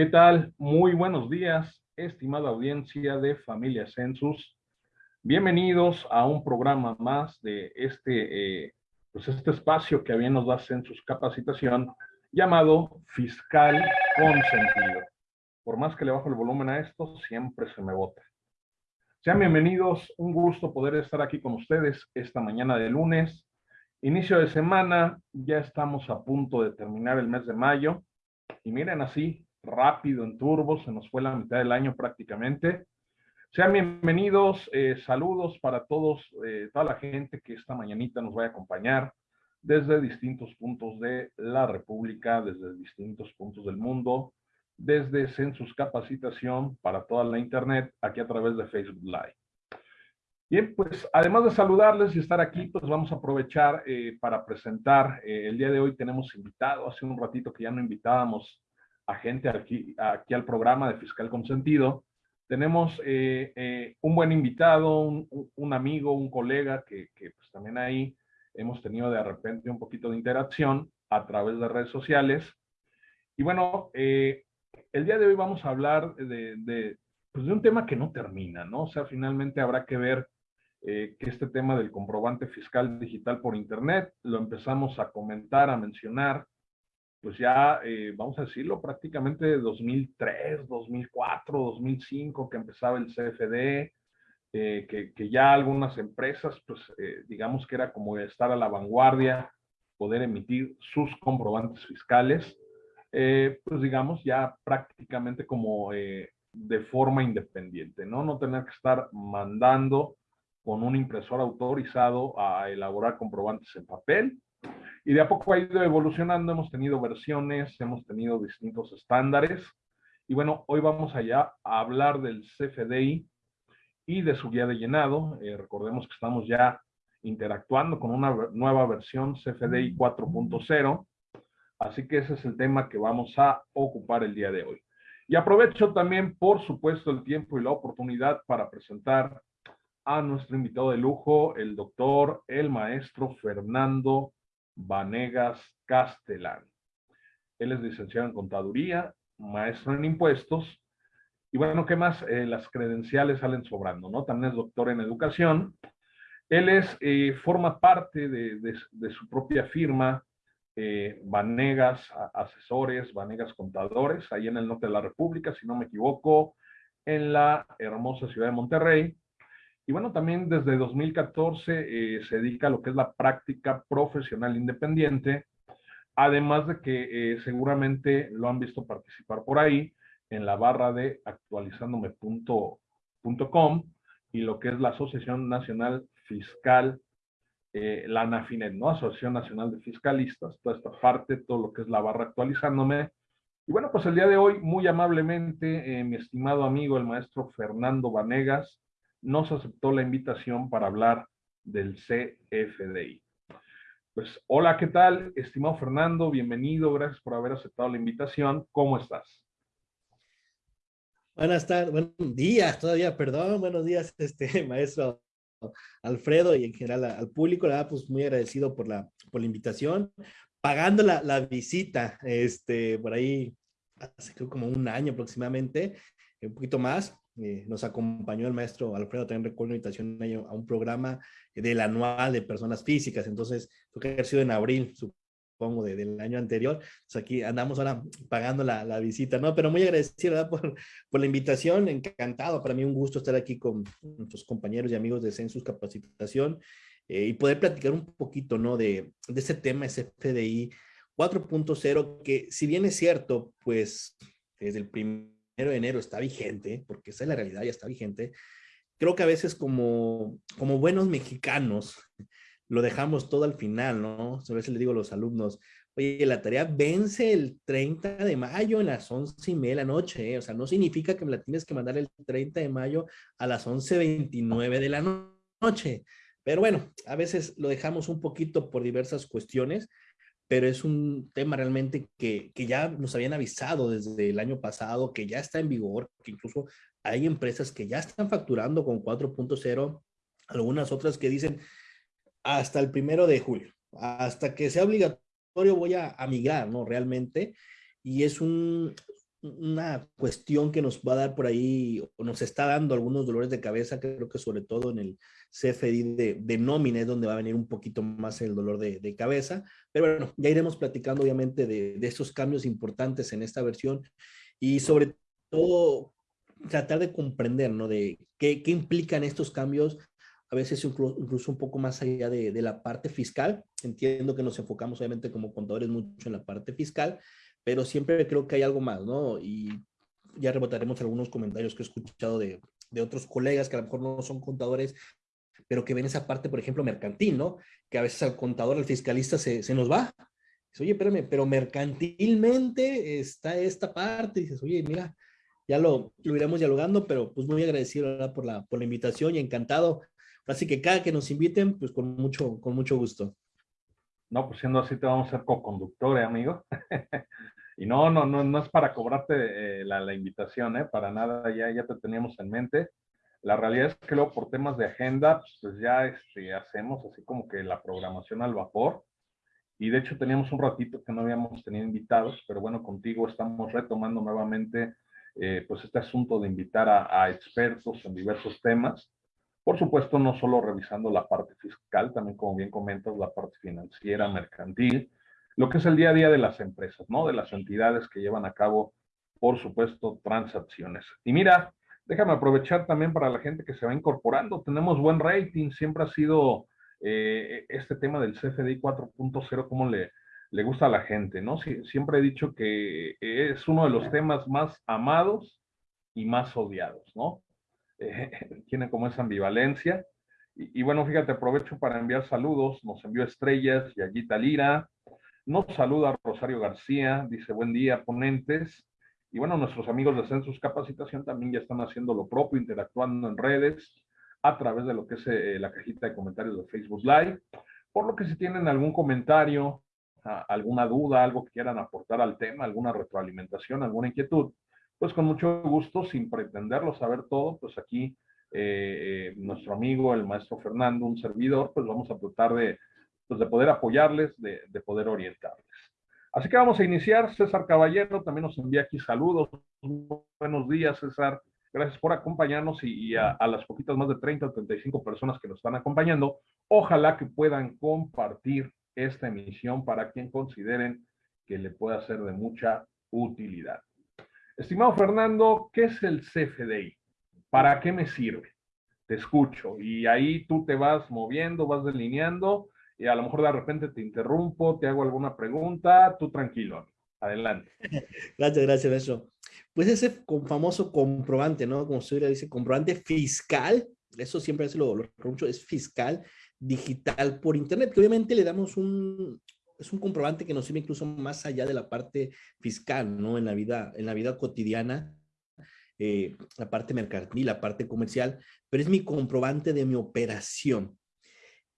¿qué tal? Muy buenos días, estimada audiencia de Familia Census. Bienvenidos a un programa más de este, eh, pues este espacio que bien nos da Census Capacitación llamado Fiscal Consentido. Por más que le bajo el volumen a esto, siempre se me bota. Sean bienvenidos, un gusto poder estar aquí con ustedes esta mañana de lunes. Inicio de semana, ya estamos a punto de terminar el mes de mayo. Y miren así, rápido en turbo, se nos fue la mitad del año prácticamente. Sean bienvenidos, eh, saludos para todos, eh, toda la gente que esta mañanita nos va a acompañar desde distintos puntos de la República, desde distintos puntos del mundo, desde Census Capacitación para toda la Internet, aquí a través de Facebook Live. Bien, pues además de saludarles y estar aquí, pues vamos a aprovechar eh, para presentar, eh, el día de hoy tenemos invitado, hace un ratito que ya no invitábamos a gente aquí, aquí al programa de Fiscal Consentido, tenemos eh, un buen invitado, un, un, amigo, un colega que, que pues también ahí hemos tenido de repente un poquito de interacción a través de redes sociales. Y bueno, eh, el día de hoy vamos a hablar de, pues de, un tema que no termina, ¿no? O sea, finalmente habrá que ver eh, que este tema del comprobante fiscal digital por Internet lo empezamos a comentar, a mencionar, pues ya, eh, vamos a decirlo, prácticamente de 2003, 2004, 2005, que empezaba el CFD, eh, que, que, ya algunas empresas, pues digamos que era como estar a la vanguardia, poder emitir sus comprobantes fiscales. Eh, pues digamos, ya prácticamente como eh, de forma independiente, ¿no? No tener que estar mandando con un impresor autorizado a elaborar comprobantes en papel. Y de a poco ha ido evolucionando, hemos tenido versiones, hemos tenido distintos estándares. Y bueno, hoy vamos allá a hablar del CFDI y de su guía de llenado. Eh, recordemos que estamos ya interactuando con una nueva versión CFDI 4.0 Así que ese es el tema que vamos a ocupar el día de hoy. Y aprovecho también, por supuesto, el tiempo y la oportunidad para presentar a nuestro invitado de lujo, el doctor, el maestro Fernando Vanegas Castellán. Él es licenciado en contaduría, maestro en impuestos, y bueno, ¿qué más? Eh, las credenciales salen sobrando, ¿no? También es doctor en educación. Él es, eh, forma parte de, de su propia firma, eh, Vanegas Asesores, Vanegas Contadores, ahí en el norte de la República, si no me equivoco, en la hermosa ciudad de Monterrey. Y bueno, también desde 2014 eh, se dedica a lo que es la práctica profesional independiente, además de que eh, seguramente lo han visto participar por ahí en la barra de actualizandome.com y lo que es la Asociación Nacional Fiscal eh, la ANAFINET, ¿no? Asociación Nacional de Fiscalistas, toda esta parte, todo lo que es la barra actualizándome. Y bueno, pues el día de hoy, muy amablemente, eh, mi estimado amigo, el maestro Fernando Vanegas, nos aceptó la invitación para hablar del CFDI. Pues hola, ¿qué tal? Estimado Fernando, bienvenido, gracias por haber aceptado la invitación. ¿Cómo estás? Buenas tardes, buenos días todavía, perdón, buenos días, este maestro Alfredo y en general al público, la verdad, pues muy agradecido por la, por la invitación, pagando la, la visita, este, por ahí, hace creo como un año aproximadamente, un poquito más, eh, nos acompañó el maestro Alfredo, también recuerdo invitación a un programa del anual de personas físicas, entonces, creo que ha sido en abril, su pongo, del año anterior. Pues aquí andamos ahora pagando la, la visita, ¿no? Pero muy agradecido por, por, la invitación, encantado, para mí un gusto estar aquí con nuestros compañeros y amigos de Census Capacitación eh, y poder platicar un poquito, ¿no? De, de ese tema, ese FDI 4.0, que si bien es cierto, pues desde el primero de enero está vigente, porque esa es la realidad, ya está vigente, creo que a veces como, como buenos mexicanos, lo dejamos todo al final, ¿no? A veces le digo a los alumnos, oye, la tarea vence el 30 de mayo en las 11 y media de la noche, ¿eh? o sea, no significa que me la tienes que mandar el 30 de mayo a las 11.29 de la noche. Pero bueno, a veces lo dejamos un poquito por diversas cuestiones, pero es un tema realmente que, que ya nos habían avisado desde el año pasado, que ya está en vigor, que incluso hay empresas que ya están facturando con 4.0, algunas otras que dicen, hasta el primero de julio. Hasta que sea obligatorio voy a, migrar, ¿no? Realmente. Y es un, una cuestión que nos va a dar por ahí, o nos está dando algunos dolores de cabeza, creo que sobre todo en el CFDI de, de nómina es donde va a venir un poquito más el dolor de, de cabeza, pero bueno, ya iremos platicando obviamente de, de estos cambios importantes en esta versión y sobre todo tratar de comprender, ¿no? De qué, qué implican estos cambios, a veces incluso, un poco más allá de, de, la parte fiscal. Entiendo que nos enfocamos obviamente como contadores mucho en la parte fiscal, pero siempre creo que hay algo más, ¿no? Y ya rebotaremos algunos comentarios que he escuchado de, de otros colegas que a lo mejor no son contadores, pero que ven esa parte, por ejemplo, mercantil, ¿no? Que a veces al contador, al fiscalista se, se nos va. Dice, oye, espérame, pero mercantilmente está esta parte. Y dices, oye, mira, ya lo, lo iremos dialogando, pero pues muy agradecido por la, por la invitación y encantado. Así que cada que nos inviten, pues con mucho, con mucho gusto. No, pues siendo así te vamos a ser co-conductor, ¿eh, amigo. y no, no, no, no es para cobrarte eh, la, la, invitación, ¿eh? Para nada, ya, ya te teníamos en mente. La realidad es que luego por temas de agenda, pues ya este, hacemos así como que la programación al vapor. Y de hecho teníamos un ratito que no habíamos tenido invitados, pero bueno, contigo estamos retomando nuevamente eh, pues este asunto de invitar a, a expertos en diversos temas por supuesto, no solo revisando la parte fiscal, también como bien comentas, la parte financiera, mercantil, lo que es el día a día de las empresas, ¿no? De las entidades que llevan a cabo, por supuesto, transacciones. Y mira, déjame aprovechar también para la gente que se va incorporando. Tenemos buen rating, siempre ha sido eh, este tema del CFDI 4.0, como le, le gusta a la gente, ¿no? Siempre he dicho que es uno de los temas más amados y más odiados, ¿no? Eh, tiene como esa ambivalencia. Y, y, bueno, fíjate, aprovecho para enviar saludos. Nos envió Estrellas, y Yayita Lira. Nos saluda Rosario García, dice buen día, ponentes. Y bueno, nuestros amigos de Census Capacitación también ya están haciendo lo propio, interactuando en redes a través de lo que es eh, la cajita de comentarios de Facebook Live. Por lo que si tienen algún comentario, alguna duda, algo que quieran aportar al tema, alguna retroalimentación, alguna inquietud, pues con mucho gusto, sin pretenderlo saber todo, pues aquí eh, eh, nuestro amigo, el maestro Fernando, un servidor, pues vamos a tratar de, pues de poder apoyarles, de, de, poder orientarles. Así que vamos a iniciar. César Caballero también nos envía aquí saludos. Buenos días, César. Gracias por acompañarnos y, a, a, las poquitas más de 30 o 35 personas que nos están acompañando. Ojalá que puedan compartir esta emisión para quien consideren que le pueda ser de mucha utilidad. Estimado Fernando, ¿qué es el CFDI? ¿Para qué me sirve? Te escucho y ahí tú te vas moviendo, vas delineando y a lo mejor de repente te interrumpo, te hago alguna pregunta, tú tranquilo, adelante. Gracias, gracias, eso. Pues ese famoso comprobante, ¿no? Como usted dice, comprobante fiscal, eso siempre es lo, lo es fiscal digital por internet, que obviamente le damos un, es un comprobante que nos sirve incluso más allá de la parte fiscal, ¿no? En la vida, en la vida cotidiana, eh, la parte mercantil, la parte comercial, pero es mi comprobante de mi operación.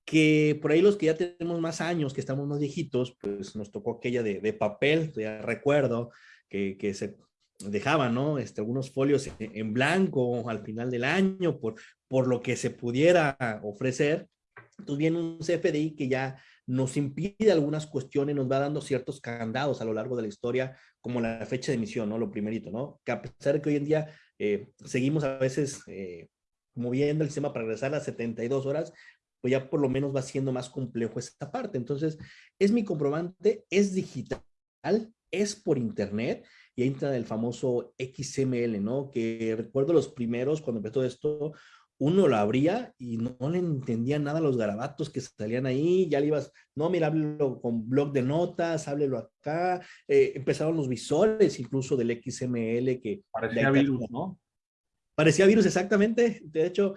Que por ahí los que ya tenemos más años, que estamos más viejitos, pues nos tocó aquella de, de papel, ya recuerdo, que, que se dejaban, ¿no? Este, algunos folios en, en, blanco al final del año por, por lo que se pudiera ofrecer. Entonces viene un CFDI que ya nos impide algunas cuestiones, nos va dando ciertos candados a lo largo de la historia, como la fecha de emisión, ¿no? Lo primerito, ¿no? Que a pesar de que hoy en día eh, seguimos a veces eh, moviendo el sistema para regresar a las 72 horas, pues ya por lo menos va siendo más complejo esta parte. Entonces, es mi comprobante, es digital, es por internet, y ahí entra el famoso XML, ¿no? Que recuerdo los primeros, cuando empezó esto, uno lo abría y no, le entendía nada los garabatos que salían ahí, ya le ibas, no, mira, háblelo con blog de notas, háblelo acá, eh, empezaron los visores incluso del XML que... Parecía virus, ¿no? Parecía virus, exactamente, de hecho,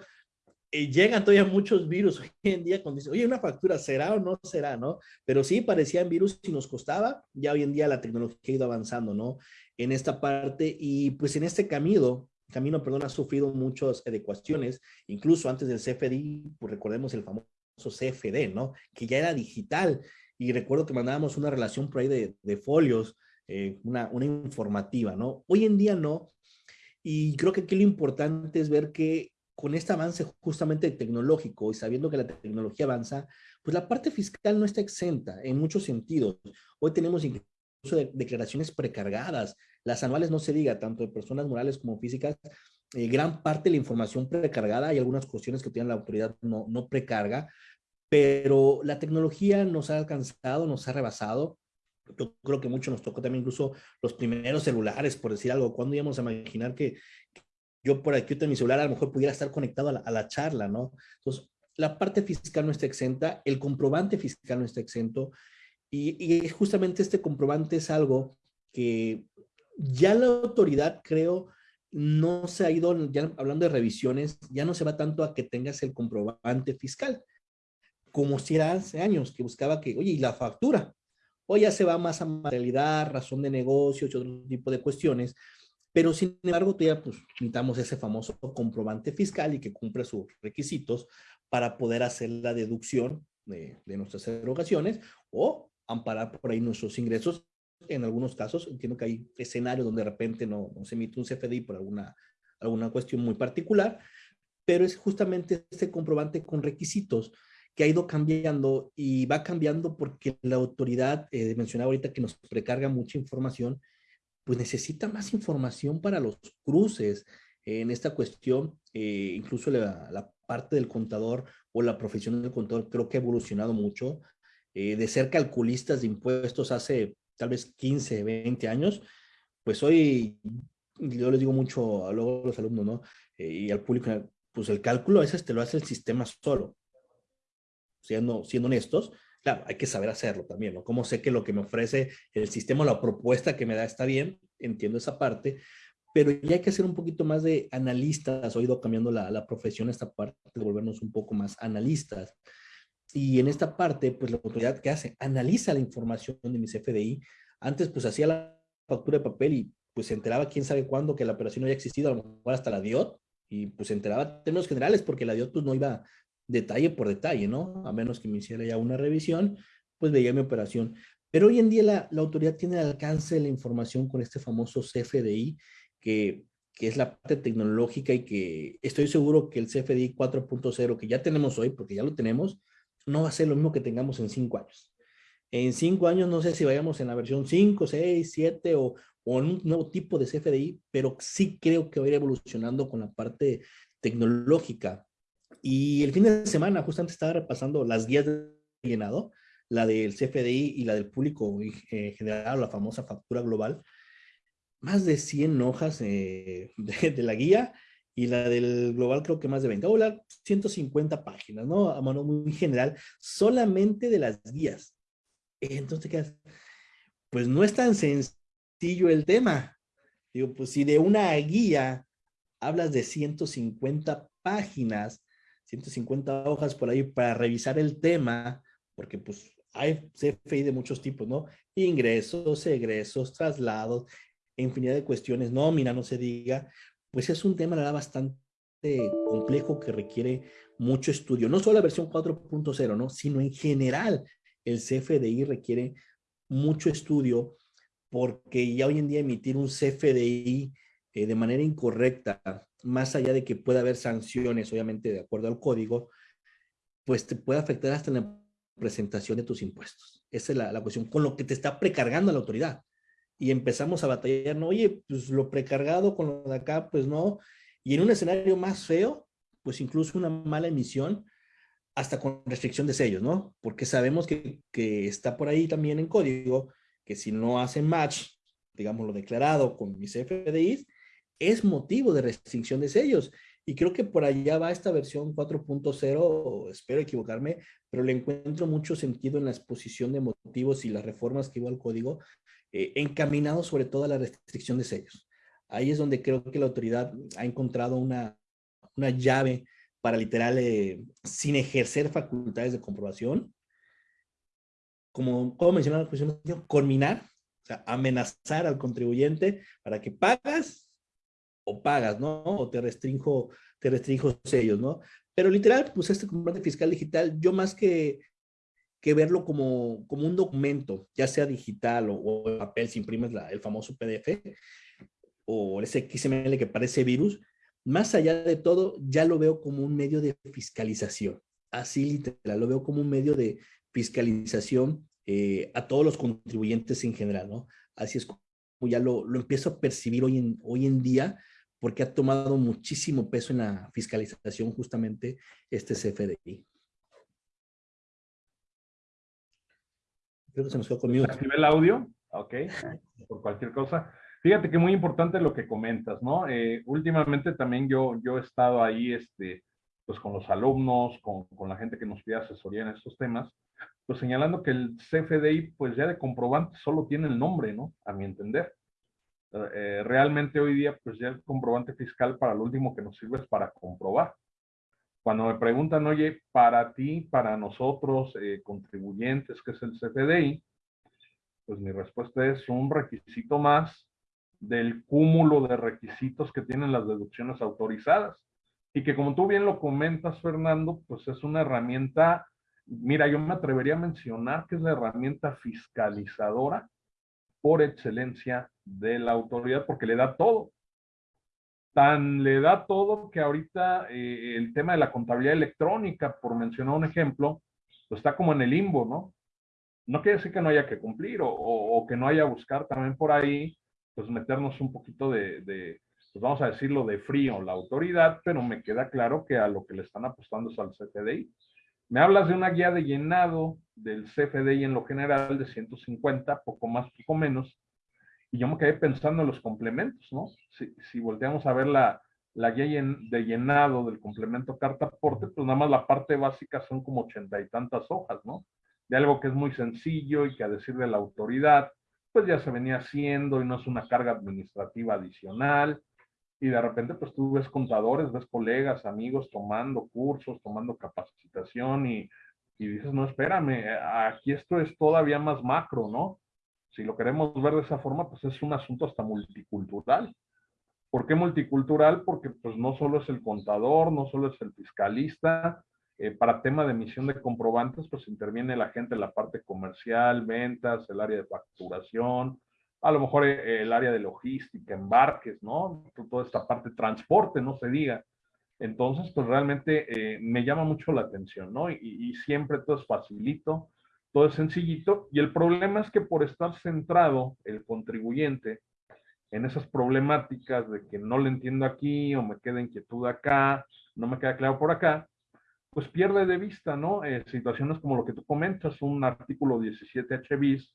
eh, llegan todavía muchos virus hoy en día cuando dicen, oye, una factura, ¿será o no será, no? Pero sí, parecían virus y nos costaba, ya hoy en día la tecnología ha ido avanzando, ¿no? En esta parte y pues en este camino, camino, perdón, ha sufrido muchas adecuaciones, incluso antes del CFDI, pues recordemos el famoso CFD, ¿no? Que ya era digital y recuerdo que mandábamos una relación por ahí de, de folios, eh, una, una informativa, ¿no? Hoy en día no, y creo que aquí lo importante es ver que con este avance justamente tecnológico y sabiendo que la tecnología avanza, pues la parte fiscal no está exenta en muchos sentidos. Hoy tenemos de declaraciones precargadas. Las anuales no se diga, tanto de personas morales como físicas, eh, gran parte de la información precargada, hay algunas cuestiones que tiene la autoridad no, no precarga, pero la tecnología nos ha alcanzado, nos ha rebasado. Yo creo que mucho nos tocó también incluso los primeros celulares, por decir algo. ¿Cuándo íbamos a imaginar que yo por aquí en mi celular a lo mejor pudiera estar conectado a la, a la charla, ¿no? Entonces, la parte fiscal no está exenta, el comprobante fiscal no está exento, y, y, justamente este comprobante es algo que ya la autoridad, creo, no se ha ido, ya hablando de revisiones, ya no se va tanto a que tengas el comprobante fiscal, como si era hace años, que buscaba que, oye, ¿y la factura? Hoy ya se va más a materialidad, razón de negocios y otro tipo de cuestiones, pero sin embargo todavía pues necesitamos ese famoso comprobante fiscal y que cumple sus requisitos para poder hacer la deducción de, de nuestras erogaciones o amparar por ahí nuestros ingresos. En algunos casos entiendo que hay escenarios donde de repente no, no se emite un CFDI por alguna, alguna cuestión muy particular, pero es justamente este comprobante con requisitos que ha ido cambiando y va cambiando porque la autoridad, eh, mencionaba ahorita que nos precarga mucha información, pues necesita más información para los cruces en esta cuestión, eh, incluso la, la, parte del contador o la profesión del contador creo que ha evolucionado mucho, eh, de ser calculistas de impuestos hace tal vez 15, 20 años, pues hoy yo les digo mucho a los alumnos, ¿no? Eh, y al público, pues el cálculo a veces te lo hace el sistema solo, siendo, siendo honestos, claro, hay que saber hacerlo también, ¿no? Como sé que lo que me ofrece el sistema, la propuesta que me da está bien, entiendo esa parte, pero ya hay que hacer un poquito más de analistas, he ido cambiando la, la profesión esta parte, de volvernos un poco más analistas. Y en esta parte, pues la autoridad que hace, analiza la información de mi CFDI. Antes, pues hacía la factura de papel y pues se enteraba quién sabe cuándo que la operación no había existido, a lo mejor hasta la DIOT, y pues se enteraba en términos generales porque la DIOT pues no iba detalle por detalle, ¿no? A menos que me hiciera ya una revisión, pues veía mi operación. Pero hoy en día la, la autoridad tiene el alcance de la información con este famoso CFDI, que, que es la parte tecnológica y que estoy seguro que el CFDI 4.0 que ya tenemos hoy, porque ya lo tenemos, no va a ser lo mismo que tengamos en cinco años. En cinco años no sé si vayamos en la versión 5, 6, 7 o, en un nuevo tipo de CFDI, pero sí creo que va a ir evolucionando con la parte tecnológica y el fin de semana justamente estaba repasando las guías de llenado, la del CFDI y la del público eh, general, la famosa factura global. Más de 100 hojas eh, de, la guía y la del global creo que más de 20. Hola, 150 páginas, ¿no? A mano muy general, solamente de las guías. Entonces, ¿qué Pues no es tan sencillo el tema. Digo, pues si de una guía hablas de 150 páginas, 150 hojas por ahí para revisar el tema, porque pues hay CFI de muchos tipos, ¿no? Ingresos, egresos, traslados, infinidad de cuestiones, nómina, no se diga, pues es un tema bastante complejo que requiere mucho estudio. No solo la versión 4.0, ¿no? Sino en general el CFDI requiere mucho estudio porque ya hoy en día emitir un CFDI eh, de manera incorrecta más allá de que pueda haber sanciones, obviamente de acuerdo al código, pues te puede afectar hasta en la presentación de tus impuestos. Esa es la, la cuestión, con lo que te está precargando la autoridad. Y empezamos a batallar, no, oye, pues lo precargado con lo de acá, pues no. Y en un escenario más feo, pues incluso una mala emisión, hasta con restricción de sellos, ¿no? Porque sabemos que, que está por ahí también en código, que si no hacen match, digamos lo declarado con mis FDIs, es motivo de restricción de sellos. Y creo que por allá va esta versión 4.0, espero equivocarme, pero le encuentro mucho sentido en la exposición de motivos y las reformas que iba al código, eh, encaminado sobre todo a la restricción de sellos. Ahí es donde creo que la autoridad ha encontrado una, una llave para literal, eh, sin ejercer facultades de comprobación, como, como mencionaba la cuestión, culminar, o sea, amenazar al contribuyente para que pagas o pagas, ¿no? O te restringo, te restringo sellos, ¿no? Pero literal, pues este comprobante fiscal digital, yo más que, que verlo como, como un documento, ya sea digital o, o papel, si imprimes la, el famoso PDF o ese XML que parece virus, más allá de todo, ya lo veo como un medio de fiscalización. Así literal, lo veo como un medio de fiscalización eh, a todos los contribuyentes en general, ¿no? Así es como ya lo, lo empiezo a percibir hoy en, hoy en día, porque ha tomado muchísimo peso en la fiscalización justamente este CFDI. Creo que se nos quedó conmigo. ¿Activé el audio? Ok, por cualquier cosa. Fíjate que muy importante lo que comentas, ¿no? Eh, últimamente también yo, yo he estado ahí, este, pues con los alumnos, con, con la gente que nos pide asesoría en estos temas, pues señalando que el CFDI, pues ya de comprobante solo tiene el nombre, ¿no? A mi entender. Eh, realmente hoy día, pues ya el comprobante fiscal para lo último que nos sirve es para comprobar. Cuando me preguntan, oye, para ti, para nosotros, eh, contribuyentes, ¿qué es el CFDI? Pues mi respuesta es un requisito más del cúmulo de requisitos que tienen las deducciones autorizadas. Y que como tú bien lo comentas, Fernando, pues es una herramienta, mira, yo me atrevería a mencionar que es la herramienta fiscalizadora por excelencia de la autoridad porque le da todo. Tan le da todo que ahorita eh, el tema de la contabilidad electrónica, por mencionar un ejemplo, pues está como en el limbo, ¿no? No quiere decir que no haya que cumplir o, que no haya buscar también por ahí, pues meternos un poquito de, de, pues vamos a decirlo, de frío la autoridad, pero me queda claro que a lo que le están apostando es al CFDI. Me hablas de una guía de llenado del CFDI en lo general de 150, poco más, poco menos, y yo me quedé pensando en los complementos, ¿no? Si, si volteamos a ver la, la guía de llenado del complemento carta aporte, pues nada más la parte básica son como ochenta y tantas hojas, ¿no? De algo que es muy sencillo y que a decir de la autoridad, pues ya se venía haciendo y no es una carga administrativa adicional. Y de repente, pues tú ves contadores, ves colegas, amigos tomando cursos, tomando capacitación y, y dices, no, espérame, aquí esto es todavía más macro, ¿no? Si lo queremos ver de esa forma, pues es un asunto hasta multicultural. ¿Por qué multicultural? Porque pues no solo es el contador, no solo es el fiscalista, eh, para tema de emisión de comprobantes, pues interviene la gente en la parte comercial, ventas, el área de facturación, a lo mejor eh, el área de logística, embarques, ¿no? Toda esta parte de transporte, no se diga. Entonces, pues realmente eh, me llama mucho la atención, ¿no? Y, y, siempre todo es facilito, todo es sencillito. Y el problema es que por estar centrado el contribuyente en esas problemáticas de que no le entiendo aquí o me queda inquietud acá, no me queda claro por acá, pues pierde de vista, ¿no? Eh, situaciones como lo que tú comentas, un artículo 17H bis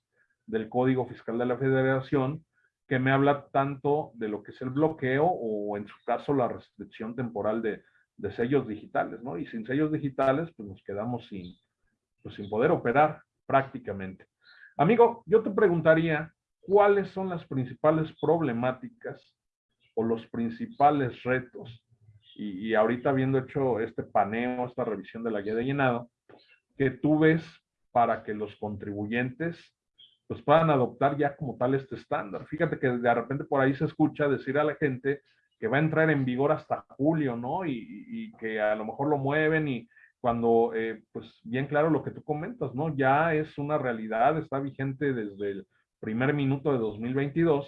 del Código Fiscal de la Federación, que me habla tanto de lo que es el bloqueo o en su caso la restricción temporal de, de sellos digitales, ¿no? Y sin sellos digitales, pues nos quedamos sin, pues sin poder operar prácticamente. Amigo, yo te preguntaría, ¿cuáles son las principales problemáticas o los principales retos? Y, y ahorita habiendo hecho este paneo, esta revisión de la guía de llenado, que tú ves para que los contribuyentes pues puedan adoptar ya como tal este estándar. Fíjate que de repente por ahí se escucha decir a la gente que va a entrar en vigor hasta julio, ¿no? Y, y que a lo mejor lo mueven y cuando, eh, pues bien claro lo que tú comentas, ¿no? Ya es una realidad, está vigente desde el primer minuto de 2022,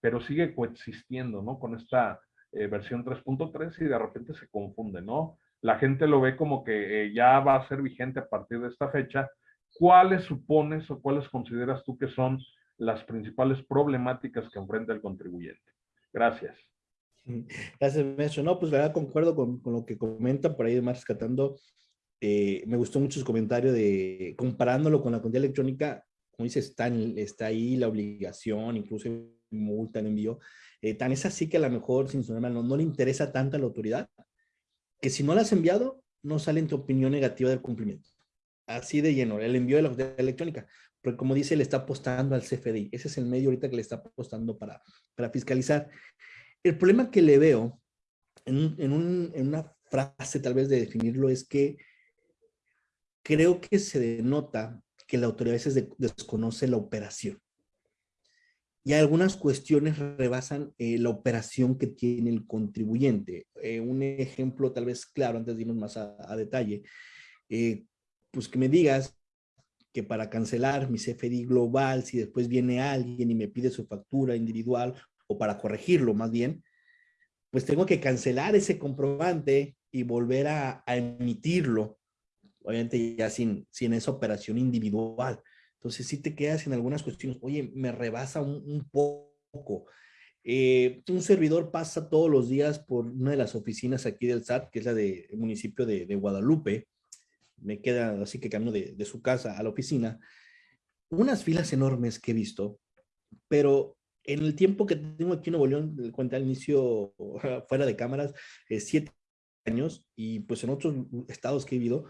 pero sigue coexistiendo, ¿no? Con esta eh, versión 3.3 y de repente se confunde, ¿no? La gente lo ve como que eh, ya va a ser vigente a partir de esta fecha, ¿cuáles supones o cuáles consideras tú que son las principales problemáticas que enfrenta el contribuyente? Gracias. Gracias, maestro. No, pues la verdad concuerdo con, con lo que comenta por ahí, además rescatando, eh, me gustó mucho su comentario de comparándolo con la cuenta electrónica, como dice, está, está ahí la obligación, incluso multa, en envío. Eh, tan es así que a lo mejor, sin su no, no le interesa tanto a la autoridad, que si no la has enviado, no sale en tu opinión negativa del cumplimiento así de lleno, el envío de la electrónica, porque como dice, le está apostando al CFDI, ese es el medio ahorita que le está apostando para, para fiscalizar. El problema que le veo en, una frase tal vez de definirlo es que creo que se denota que la autoridad a veces desconoce la operación. Y algunas cuestiones rebasan eh, la operación que tiene el contribuyente. Eh, un ejemplo tal vez claro, antes de irnos más a, detalle, eh, pues que me digas que para cancelar mi CFDI global, si después viene alguien y me pide su factura individual o para corregirlo más bien, pues tengo que cancelar ese comprobante y volver a, emitirlo, obviamente ya sin, sin esa operación individual. Entonces sí te quedas en algunas cuestiones, oye, me rebasa un, poco. Eh, un servidor pasa todos los días por una de las oficinas aquí del SAT, que es la del municipio de, Guadalupe. Me queda así que camino de, de su casa a la oficina. Unas filas enormes que he visto, pero en el tiempo que tengo aquí en Nuevo León, cuenta al inicio fuera de cámaras, eh, siete años, y pues en otros estados que he vivido,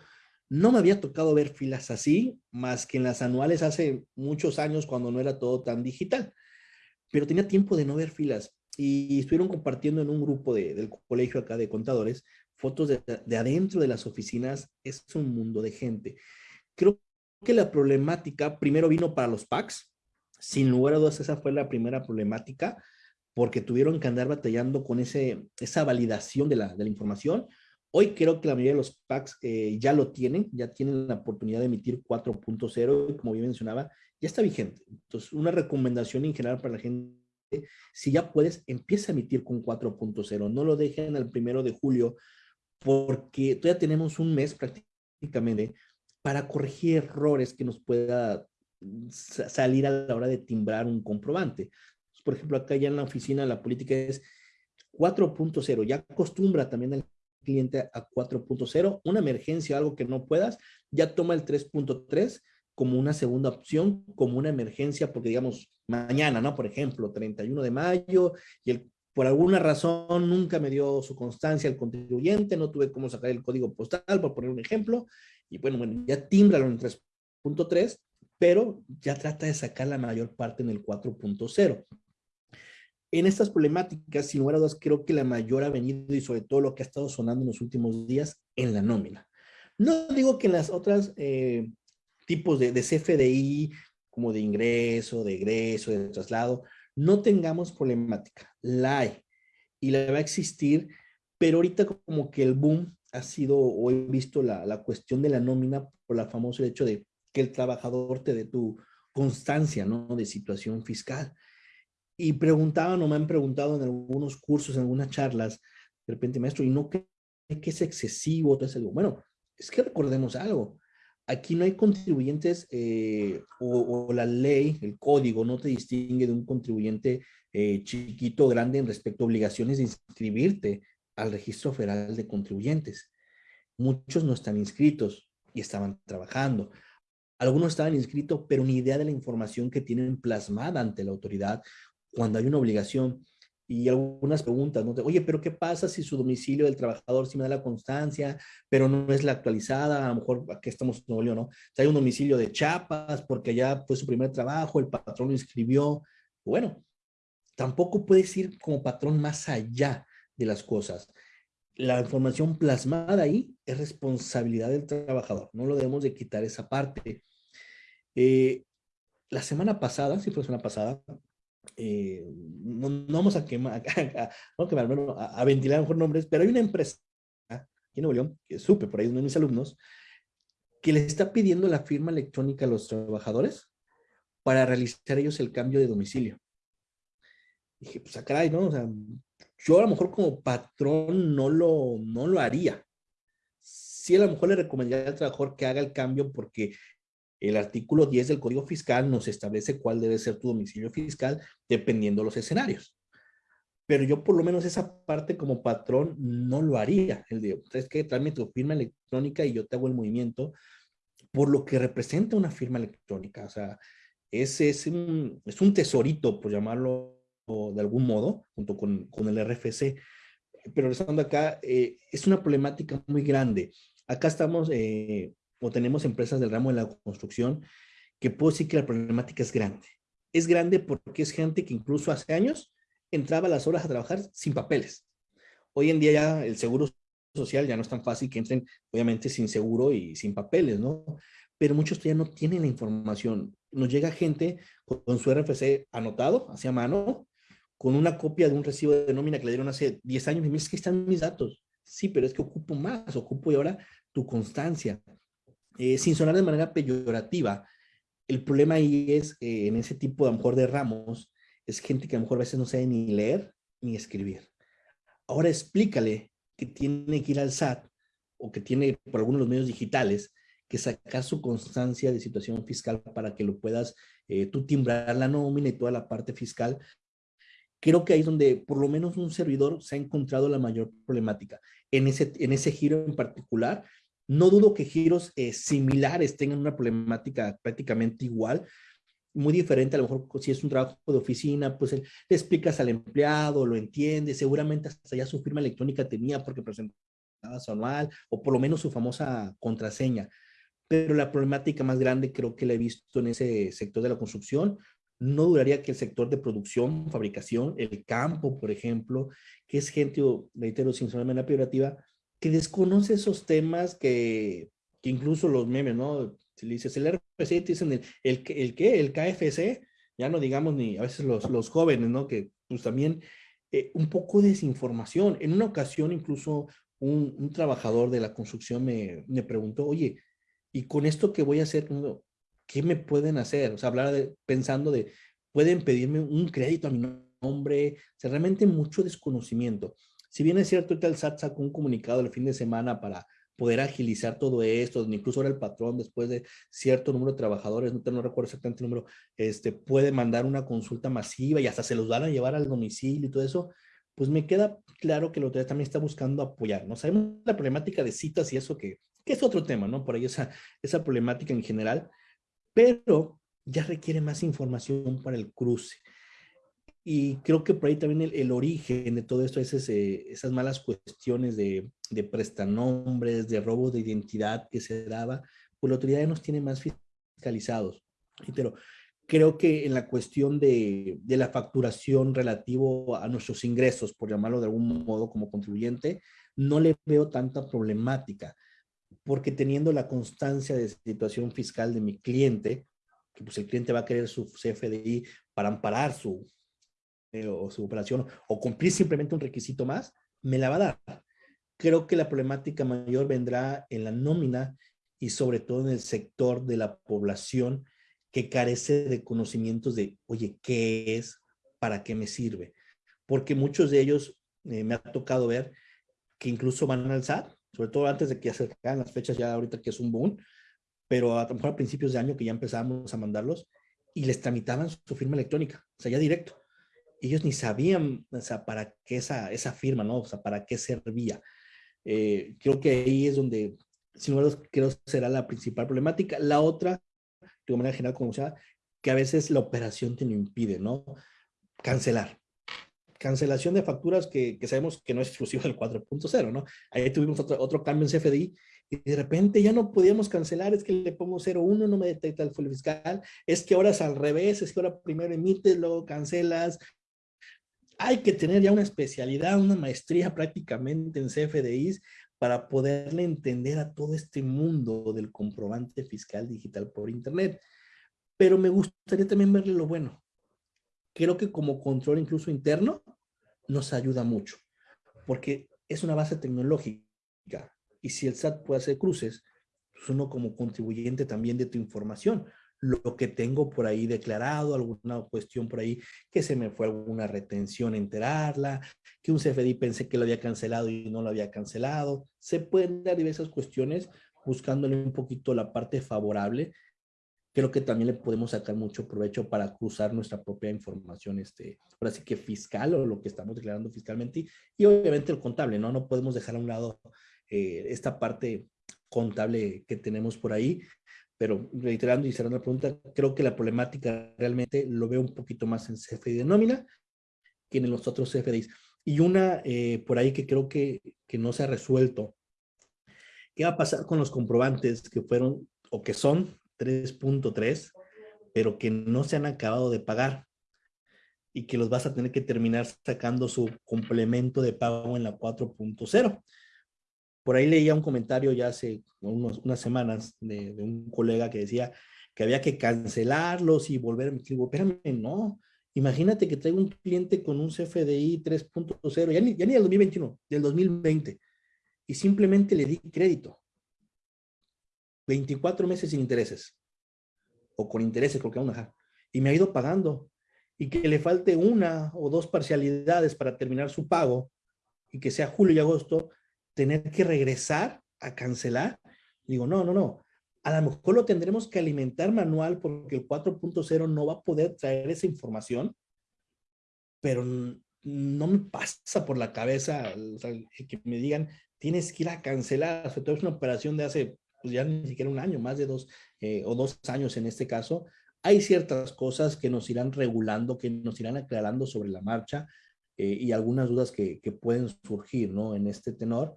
no me había tocado ver filas así, más que en las anuales hace muchos años cuando no era todo tan digital. Pero tenía tiempo de no ver filas y estuvieron compartiendo en un grupo del colegio acá de contadores fotos de, de adentro de las oficinas. Es un mundo de gente. Creo que la problemática primero vino para los PACs, sin lugar a dudas, esa fue la primera problemática, porque tuvieron que andar batallando con ese, esa validación de la, de la información. Hoy creo que la mayoría de los packs eh, ya lo tienen, ya tienen la oportunidad de emitir 4.0 y como bien mencionaba, ya está vigente. Entonces, una recomendación en general para la gente, si ya puedes, empieza a emitir con 4.0. No lo dejen al primero de julio porque todavía tenemos un mes prácticamente para corregir errores que nos pueda salir a la hora de timbrar un comprobante. Por ejemplo, acá ya en la oficina la política es 4.0, ya acostumbra también al cliente a 4.0, una emergencia, algo que no puedas, ya toma el 3.3 como una segunda opción, como una emergencia, porque digamos, mañana, ¿no? Por ejemplo, 31 de mayo, y por alguna razón nunca me dio su constancia el contribuyente, no tuve cómo sacar el código postal, por poner un ejemplo, y bueno, bueno ya tímbralo en 3.3, pero ya trata de sacar la mayor parte en el 4.0. En estas problemáticas, sin lugar a dudas, creo que la mayor ha venido y sobre todo lo que ha estado sonando en los últimos días en la nómina. No digo que en las otras eh, tipos de, de, CFDI, como de ingreso, de egreso, de traslado, no tengamos problemática. La hay y la va a existir, pero ahorita como que el boom ha sido, o he visto la, la cuestión de la nómina por la famoso hecho de que el trabajador te dé tu constancia, ¿no? De situación fiscal. Y preguntaban o me han preguntado en algunos cursos, en algunas charlas, de repente, maestro, ¿y no cree que es excesivo? Entonces, bueno, es que recordemos algo. Aquí no hay contribuyentes eh, o, la ley, el código, no te distingue de un contribuyente eh, chiquito o grande en respecto a obligaciones de inscribirte al registro federal de contribuyentes. Muchos no están inscritos y estaban trabajando. Algunos estaban inscritos, pero ni idea de la información que tienen plasmada ante la autoridad cuando hay una obligación. Y algunas preguntas, ¿no? Oye, pero ¿qué pasa si su domicilio del trabajador sí me da la constancia, pero no es la actualizada? A lo mejor aquí estamos en Nuevo León, ¿no? hay un domicilio de Chiapas porque ya fue su primer trabajo, el patrón lo inscribió. Bueno, tampoco puedes ir como patrón más allá de las cosas la información plasmada ahí es responsabilidad del trabajador. No lo debemos de quitar esa parte. Eh, la semana pasada, si fue la semana pasada, eh, no, vamos a quemar, a, ventilar mejor nombres, pero hay una empresa aquí en Nuevo León, que supe por ahí uno de mis alumnos, que le está pidiendo la firma electrónica a los trabajadores para realizar ellos el cambio de domicilio. Dije, pues a ah, caray, ¿no? O sea, yo a lo mejor como patrón no lo, no lo haría. Sí, a lo mejor le recomendaría al trabajador que haga el cambio porque el artículo 10 del Código Fiscal nos establece cuál debe ser tu domicilio fiscal dependiendo los escenarios. Pero yo por lo menos esa parte como patrón no lo haría. El de, es que tráeme tu firma electrónica y yo te hago el movimiento por lo que representa una firma electrónica. O sea, ese es un, es un tesorito, por llamarlo de algún modo, junto con, con el RFC. Pero regresando acá, eh, es una problemática muy grande. Acá estamos eh, o tenemos empresas del ramo de la construcción que puedo decir que la problemática es grande. Es grande porque es gente que incluso hace años entraba a las horas a trabajar sin papeles. Hoy en día ya el seguro social ya no es tan fácil que entren, obviamente, sin seguro y sin papeles, ¿no? Pero muchos todavía no tienen la información. Nos llega gente con su RFC anotado hacia mano, con una copia de un recibo de nómina que le dieron hace 10 años y me dice que están mis datos. Sí, pero es que ocupo más, ocupo y ahora tu constancia. Eh, sin sonar de manera peyorativa, el problema ahí es, eh, en ese tipo de, a lo mejor de ramos, es gente que a lo mejor a veces no sabe ni leer ni escribir. Ahora explícale que tiene que ir al SAT o que tiene por algunos los medios digitales que sacar su constancia de situación fiscal para que lo puedas eh, tú timbrar la nómina y toda la parte fiscal. Creo que ahí es donde por lo menos un servidor se ha encontrado la mayor problemática. En ese, en ese giro en particular, no dudo que giros eh, similares tengan una problemática prácticamente igual, muy diferente, a lo mejor si es un trabajo de oficina, pues le explicas al empleado, lo entiende, seguramente hasta ya su firma electrónica tenía porque presentaba su anual o por lo menos su famosa contraseña. Pero la problemática más grande creo que la he visto en ese sector de la construcción, no duraría que el sector de producción, fabricación, el campo, por ejemplo, que es gente, reitero, sin solamente peyorativa, que desconoce esos temas que, que incluso los memes, ¿no? Si le dices el RFC, te dicen el, el, el, ¿qué? El KFC, ya no digamos ni a veces los, los jóvenes, ¿no? Que pues también eh, un poco de desinformación. En una ocasión incluso un, un trabajador de la construcción me, me, preguntó, oye, ¿y con esto que voy a hacer? ¿Qué me pueden hacer? O sea, hablar de, pensando de, pueden pedirme un crédito a mi nombre, o sea, realmente mucho desconocimiento. Si bien es cierto que el SAT sacó un comunicado el fin de semana para poder agilizar todo esto, incluso ahora el patrón, después de cierto número de trabajadores, no, no recuerdo exactamente el número, este, puede mandar una consulta masiva y hasta se los van a llevar al domicilio y todo eso, pues me queda claro que la autoridad también está buscando apoyar, ¿no? Sabemos la problemática de citas y eso que, es otro tema, ¿no? Por ahí esa, esa problemática en general, pero ya requiere más información para el cruce. Y creo que por ahí también el, origen de todo esto es esas malas cuestiones de, de prestanombres, de robos de identidad que se daba, pues la autoridad nos tiene más fiscalizados. Pero creo que en la cuestión de, de, la facturación relativo a nuestros ingresos, por llamarlo de algún modo como contribuyente, no le veo tanta problemática, porque teniendo la constancia de situación fiscal de mi cliente, pues el cliente va a querer su CFDI para amparar su, o su operación o cumplir simplemente un requisito más, me la va a dar. Creo que la problemática mayor vendrá en la nómina y sobre todo en el sector de la población que carece de conocimientos de, oye, ¿qué es? ¿Para qué me sirve? Porque muchos de ellos eh, me ha tocado ver que incluso van al SAT, sobre todo antes de que acercaran las fechas ya ahorita que es un boom, pero a lo mejor a principios de año que ya empezamos a mandarlos y les tramitaban su firma electrónica, o sea, ya directo ellos ni sabían, o sea, para qué esa, esa firma, ¿no? O sea, para qué servía. Eh, creo que ahí es donde, sin duda, creo será la principal problemática. La otra, de manera general, como sea, que a veces la operación te lo impide, ¿no? Cancelar. Cancelación de facturas que, que sabemos que no es exclusivo del 4.0, ¿no? Ahí tuvimos otro, otro cambio en CFDI y de repente ya no podíamos cancelar, es que le pongo 01, no me detecta el folio fiscal, es que ahora es al revés, es que ahora primero emites, luego cancelas, hay que tener ya una especialidad, una maestría prácticamente en CFDIs para poderle entender a todo este mundo del comprobante fiscal digital por internet. Pero me gustaría también verle lo bueno. Creo que como control incluso interno nos ayuda mucho, porque es una base tecnológica. Y si el SAT puede hacer cruces, pues uno como contribuyente también de tu información lo que tengo por ahí declarado, alguna cuestión por ahí que se me fue alguna retención enterarla, que un CFDI pensé que lo había cancelado y no lo había cancelado. Se pueden dar diversas cuestiones buscándole un poquito la parte favorable. Creo que también le podemos sacar mucho provecho para cruzar nuestra propia información, este, ahora sí que fiscal o lo que estamos declarando fiscalmente y, obviamente el contable, ¿no? No podemos dejar a un lado eh, esta parte contable que tenemos por ahí pero reiterando y cerrando la pregunta, creo que la problemática realmente lo veo un poquito más en CFDI de nómina que en los otros CFDIs. Y una eh, por ahí que creo que, que no se ha resuelto. ¿Qué va a pasar con los comprobantes que fueron o que son 3.3, pero que no se han acabado de pagar? y que los vas a tener que terminar sacando su complemento de pago en la 4.0. Por ahí leía un comentario ya hace unas semanas de, un colega que decía que había que cancelarlos y volver. Digo, espérame, no. Imagínate que traigo un cliente con un CFDI 3.0, ya ni, ya ni del 2021, del 2020, y simplemente le di crédito. 24 meses sin intereses, o con intereses, porque aún ajá, y me ha ido pagando, y que le falte una o dos parcialidades para terminar su pago, y que sea julio y agosto, tener que regresar a cancelar. Digo, no, no, no. a lo mejor lo tendremos que alimentar manual porque el 4.0 no va a poder traer esa información, pero no me pasa por la cabeza que me digan, tienes que ir a cancelar, sobre todo es una operación de hace pues ya ni siquiera un año, más de dos eh, o dos años en este caso. Hay ciertas cosas que nos irán regulando, que nos irán aclarando sobre la marcha eh, y algunas dudas que, pueden surgir ¿no? en este tenor.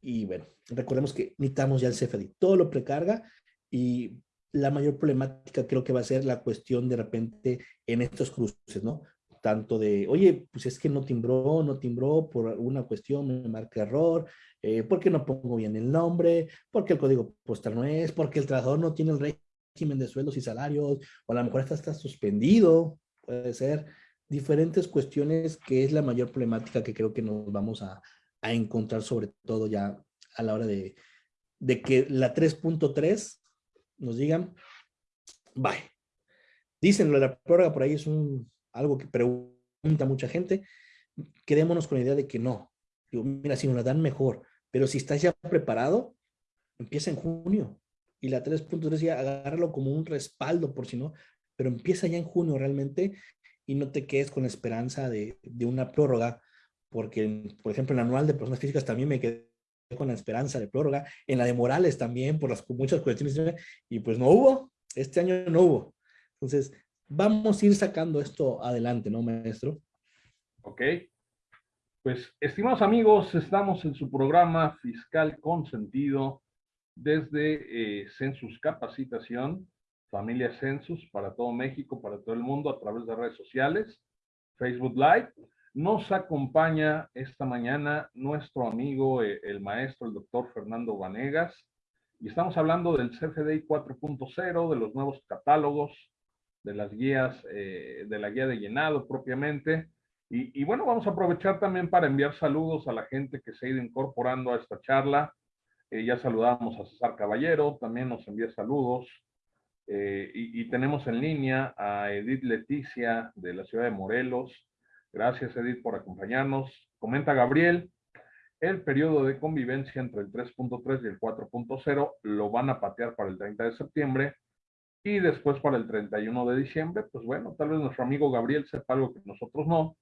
Y bueno, recordemos que necesitamos ya el CFD, todo lo precarga y la mayor problemática creo que va a ser la cuestión de repente en estos cruces, ¿no? Tanto de, oye, pues es que no timbró, no timbró por alguna cuestión, me marca error, eh, porque no pongo bien el nombre, porque el código postal no es, porque el trabajador no tiene el régimen de sueldos y salarios, o a lo mejor está suspendido, puede ser, diferentes cuestiones que es la mayor problemática que creo que nos vamos a, a encontrar sobre todo ya a la hora de, de que la 3.3 nos digan, bye. Dicen, la prórroga por ahí es un, algo que pregunta mucha gente. Quedémonos con la idea de que no. Digo, mira, si nos la dan mejor, pero si estás ya preparado, empieza en junio. Y la 3.3 ya agárralo como un respaldo por si no, pero empieza ya en junio realmente y no te quedes con la esperanza de, de una prórroga porque, por ejemplo, en la anual de personas físicas también me quedé con la esperanza de prórroga, en la de Morales también, por las muchas cuestiones, y pues no hubo, este año no hubo. Entonces, vamos a ir sacando esto adelante, ¿no, maestro? Ok. Pues, estimados amigos, estamos en su programa Fiscal Consentido desde eh, Census Capacitación, Familia Census, para todo México, para todo el mundo, a través de redes sociales, Facebook Live, nos acompaña esta mañana nuestro amigo, eh, el maestro, el doctor Fernando Vanegas, y estamos hablando del CFDI 4.0, de los nuevos catálogos, de las guías, eh, de la guía de llenado propiamente. Y, bueno, vamos a aprovechar también para enviar saludos a la gente que se ha ido incorporando a esta charla. Eh, ya saludamos a César Caballero, también nos envía saludos. Y, y, tenemos en línea a Edith Leticia de la ciudad de Morelos, Gracias, Edith, por acompañarnos. Comenta Gabriel, el periodo de convivencia entre el 3.3 y el 4.0 lo van a patear para el 30 de septiembre y después para el 31 de diciembre. Pues bueno, tal vez nuestro amigo Gabriel sepa algo que nosotros no.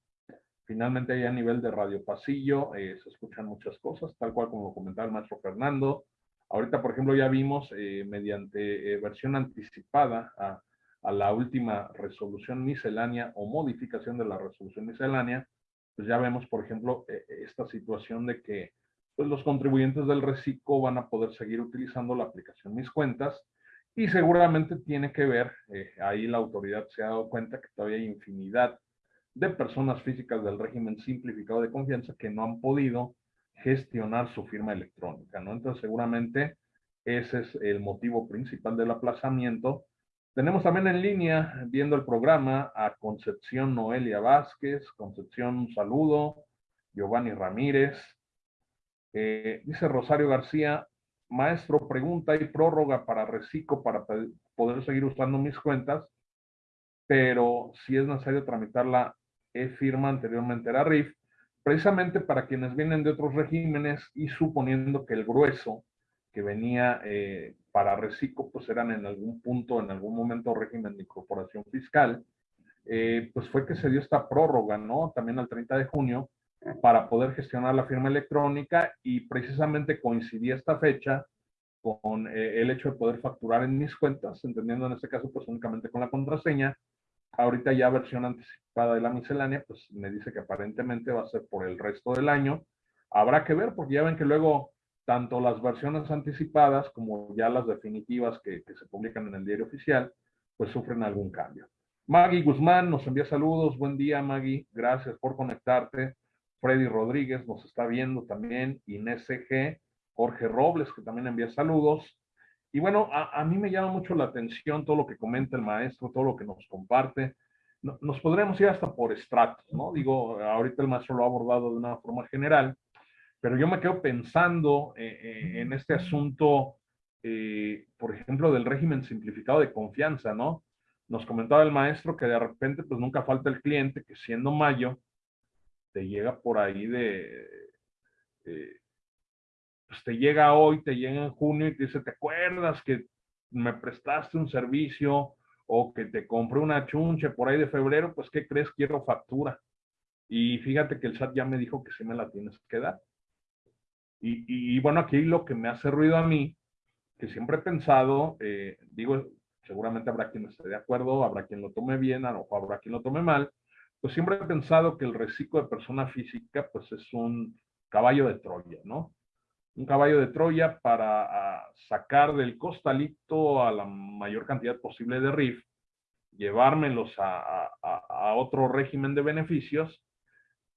Finalmente, ahí a nivel de radio pasillo eh, se escuchan muchas cosas, tal cual como comentaba el maestro Fernando. Ahorita, por ejemplo, ya vimos eh, mediante eh, versión anticipada a la última resolución miscelánea o modificación de la resolución miscelánea, pues ya vemos, por ejemplo, e, e, esta situación de que pues, los contribuyentes del reciclo van a poder seguir utilizando la aplicación Mis Cuentas y seguramente tiene que ver, eh, ahí la autoridad se ha dado cuenta que todavía hay infinidad de personas físicas del régimen simplificado de confianza que no han podido gestionar su firma electrónica, ¿no? Entonces seguramente ese es el motivo principal del aplazamiento tenemos también en línea, viendo el programa, a Concepción Noelia Vázquez. Concepción, un saludo. Giovanni Ramírez. Eh, dice Rosario García, maestro, pregunta y prórroga para reciclo para poder seguir usando mis cuentas, pero si es necesario tramitar la e-firma anteriormente era RIF, precisamente para quienes vienen de otros regímenes y suponiendo que el grueso que venía eh, para reciclo, pues eran en algún punto, en algún momento régimen de incorporación fiscal, eh, pues fue que se dio esta prórroga, ¿no? También al 30 de junio, para poder gestionar la firma electrónica y precisamente coincidía esta fecha con eh, el hecho de poder facturar en mis cuentas, entendiendo en este caso pues únicamente con la contraseña. Ahorita ya versión anticipada de la miscelánea, pues me dice que aparentemente va a ser por el resto del año. Habrá que ver, porque ya ven que luego tanto las versiones anticipadas como ya las definitivas que, se publican en el diario oficial, pues sufren algún cambio. Maggie Guzmán nos envía saludos. Buen día, Maggie. Gracias por conectarte. Freddy Rodríguez nos está viendo también. Inés G. Jorge Robles, que también envía saludos. Y bueno, a, mí me llama mucho la atención todo lo que comenta el maestro, todo lo que nos comparte. nos podremos ir hasta por estratos, ¿no? Digo, ahorita el maestro lo ha abordado de una forma general, pero yo me quedo pensando eh, eh, en este asunto, eh, por ejemplo, del régimen simplificado de confianza, ¿no? Nos comentaba el maestro que de repente, pues nunca falta el cliente que siendo mayo, te llega por ahí de, pues te llega hoy, te llega en junio y te dice, ¿te acuerdas que me prestaste un servicio o que te compré una chunche por ahí de febrero? Pues, ¿qué crees? Quiero factura. Y fíjate que el SAT ya me dijo que sí me la tienes que dar. Y, y, bueno, aquí lo que me hace ruido a mí, que siempre he pensado, eh, digo, seguramente habrá quien esté de acuerdo, habrá quien lo tome bien, o habrá quien lo tome mal, pues siempre he pensado que el reciclo de persona física, pues es un caballo de Troya, ¿no? Un caballo de Troya para sacar del costalito a la mayor cantidad posible de RIF, llevármelos a, a otro régimen de beneficios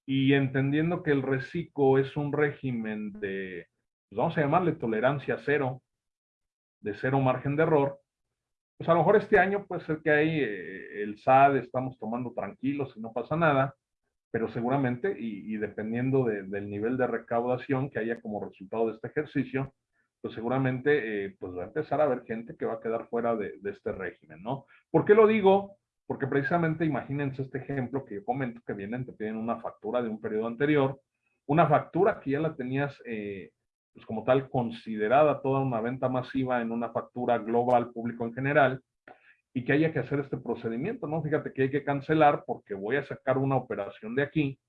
y entendiendo que el reciclo es un régimen de, pues vamos a llamarle tolerancia cero, de cero margen de error, pues a lo mejor este año puede ser que ahí eh, el SAD estamos tomando tranquilos y no pasa nada, pero seguramente, y, dependiendo del nivel de recaudación que haya como resultado de este ejercicio, pues seguramente eh, pues va a empezar a haber gente que va a quedar fuera de, este régimen, ¿no? ¿Por qué lo digo? Porque precisamente imagínense este ejemplo que yo comento que vienen, te piden una factura de un periodo anterior, una factura que ya la tenías eh, pues como tal considerada toda una venta masiva en una factura global público en general y que haya que hacer este procedimiento, ¿no? Fíjate que hay que cancelar porque voy a sacar una operación de aquí,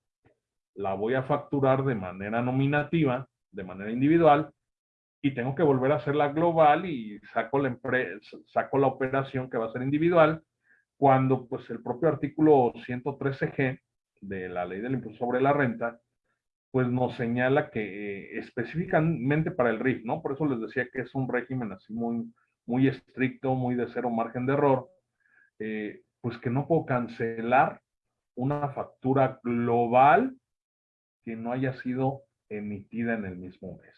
la voy a facturar de manera nominativa, de manera individual, y tengo que volver a hacerla global y saco la, saco la operación que va a ser individual cuando pues el propio artículo 113G de la ley del impuesto sobre la renta, pues nos señala que eh, específicamente para el RIF, ¿no? Por eso les decía que es un régimen así muy, muy estricto, muy de cero margen de error, eh, pues que no puedo cancelar una factura global que no haya sido emitida en el mismo mes.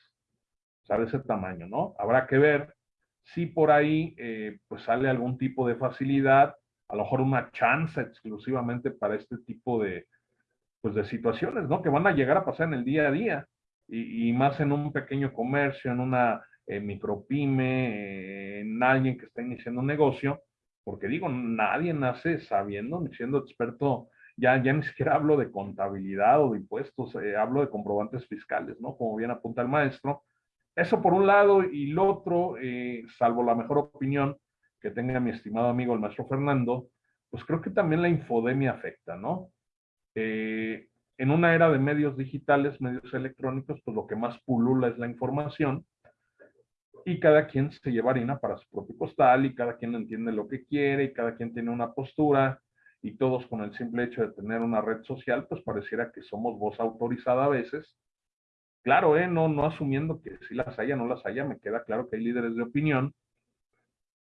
¿Sabe ese tamaño, no? Habrá que ver si por ahí eh, pues sale algún tipo de facilidad a lo mejor una chance exclusivamente para este tipo de, pues de situaciones, ¿no? Que van a llegar a pasar en el día a día y, más en un pequeño comercio, en una eh, micropyme, en alguien que está iniciando un negocio, porque digo, nadie nace sabiendo ni siendo experto, ya, ya ni siquiera hablo de contabilidad o de impuestos, eh, hablo de comprobantes fiscales, ¿no? Como bien apunta el maestro. Eso por un lado y lo otro, eh, salvo la mejor opinión, que tenga mi estimado amigo el maestro Fernando, pues creo que también la infodemia afecta, ¿no? Eh, en una era de medios digitales, medios electrónicos, pues lo que más pulula es la información y cada quien se lleva harina para su propio costal y cada quien entiende lo que quiere y cada quien tiene una postura y todos con el simple hecho de tener una red social, pues pareciera que somos voz autorizada a veces. Claro, ¿eh? no, no asumiendo que si las haya, no las haya, me queda claro que hay líderes de opinión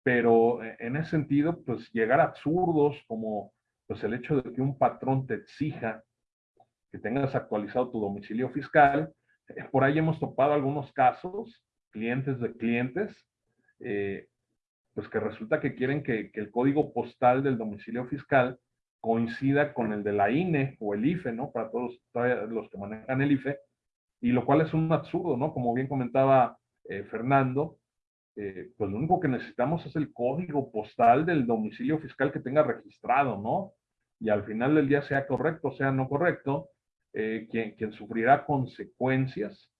pero eh, en ese sentido, pues llegar a absurdos como pues el hecho de que un patrón te exija que tengas actualizado tu domicilio fiscal. Eh, por ahí hemos topado algunos casos, clientes de clientes, eh, pues que resulta que quieren que, el código postal del domicilio fiscal coincida con el de la INE o el IFE, ¿no? Para todos los que manejan el IFE, y lo cual es un absurdo, ¿no? Como bien comentaba Fernando, eh, pues lo único que necesitamos es el código postal del domicilio fiscal que tenga registrado, ¿no? Y al final del día sea correcto, sea no correcto, eh, quien, quien, sufrirá consecuencias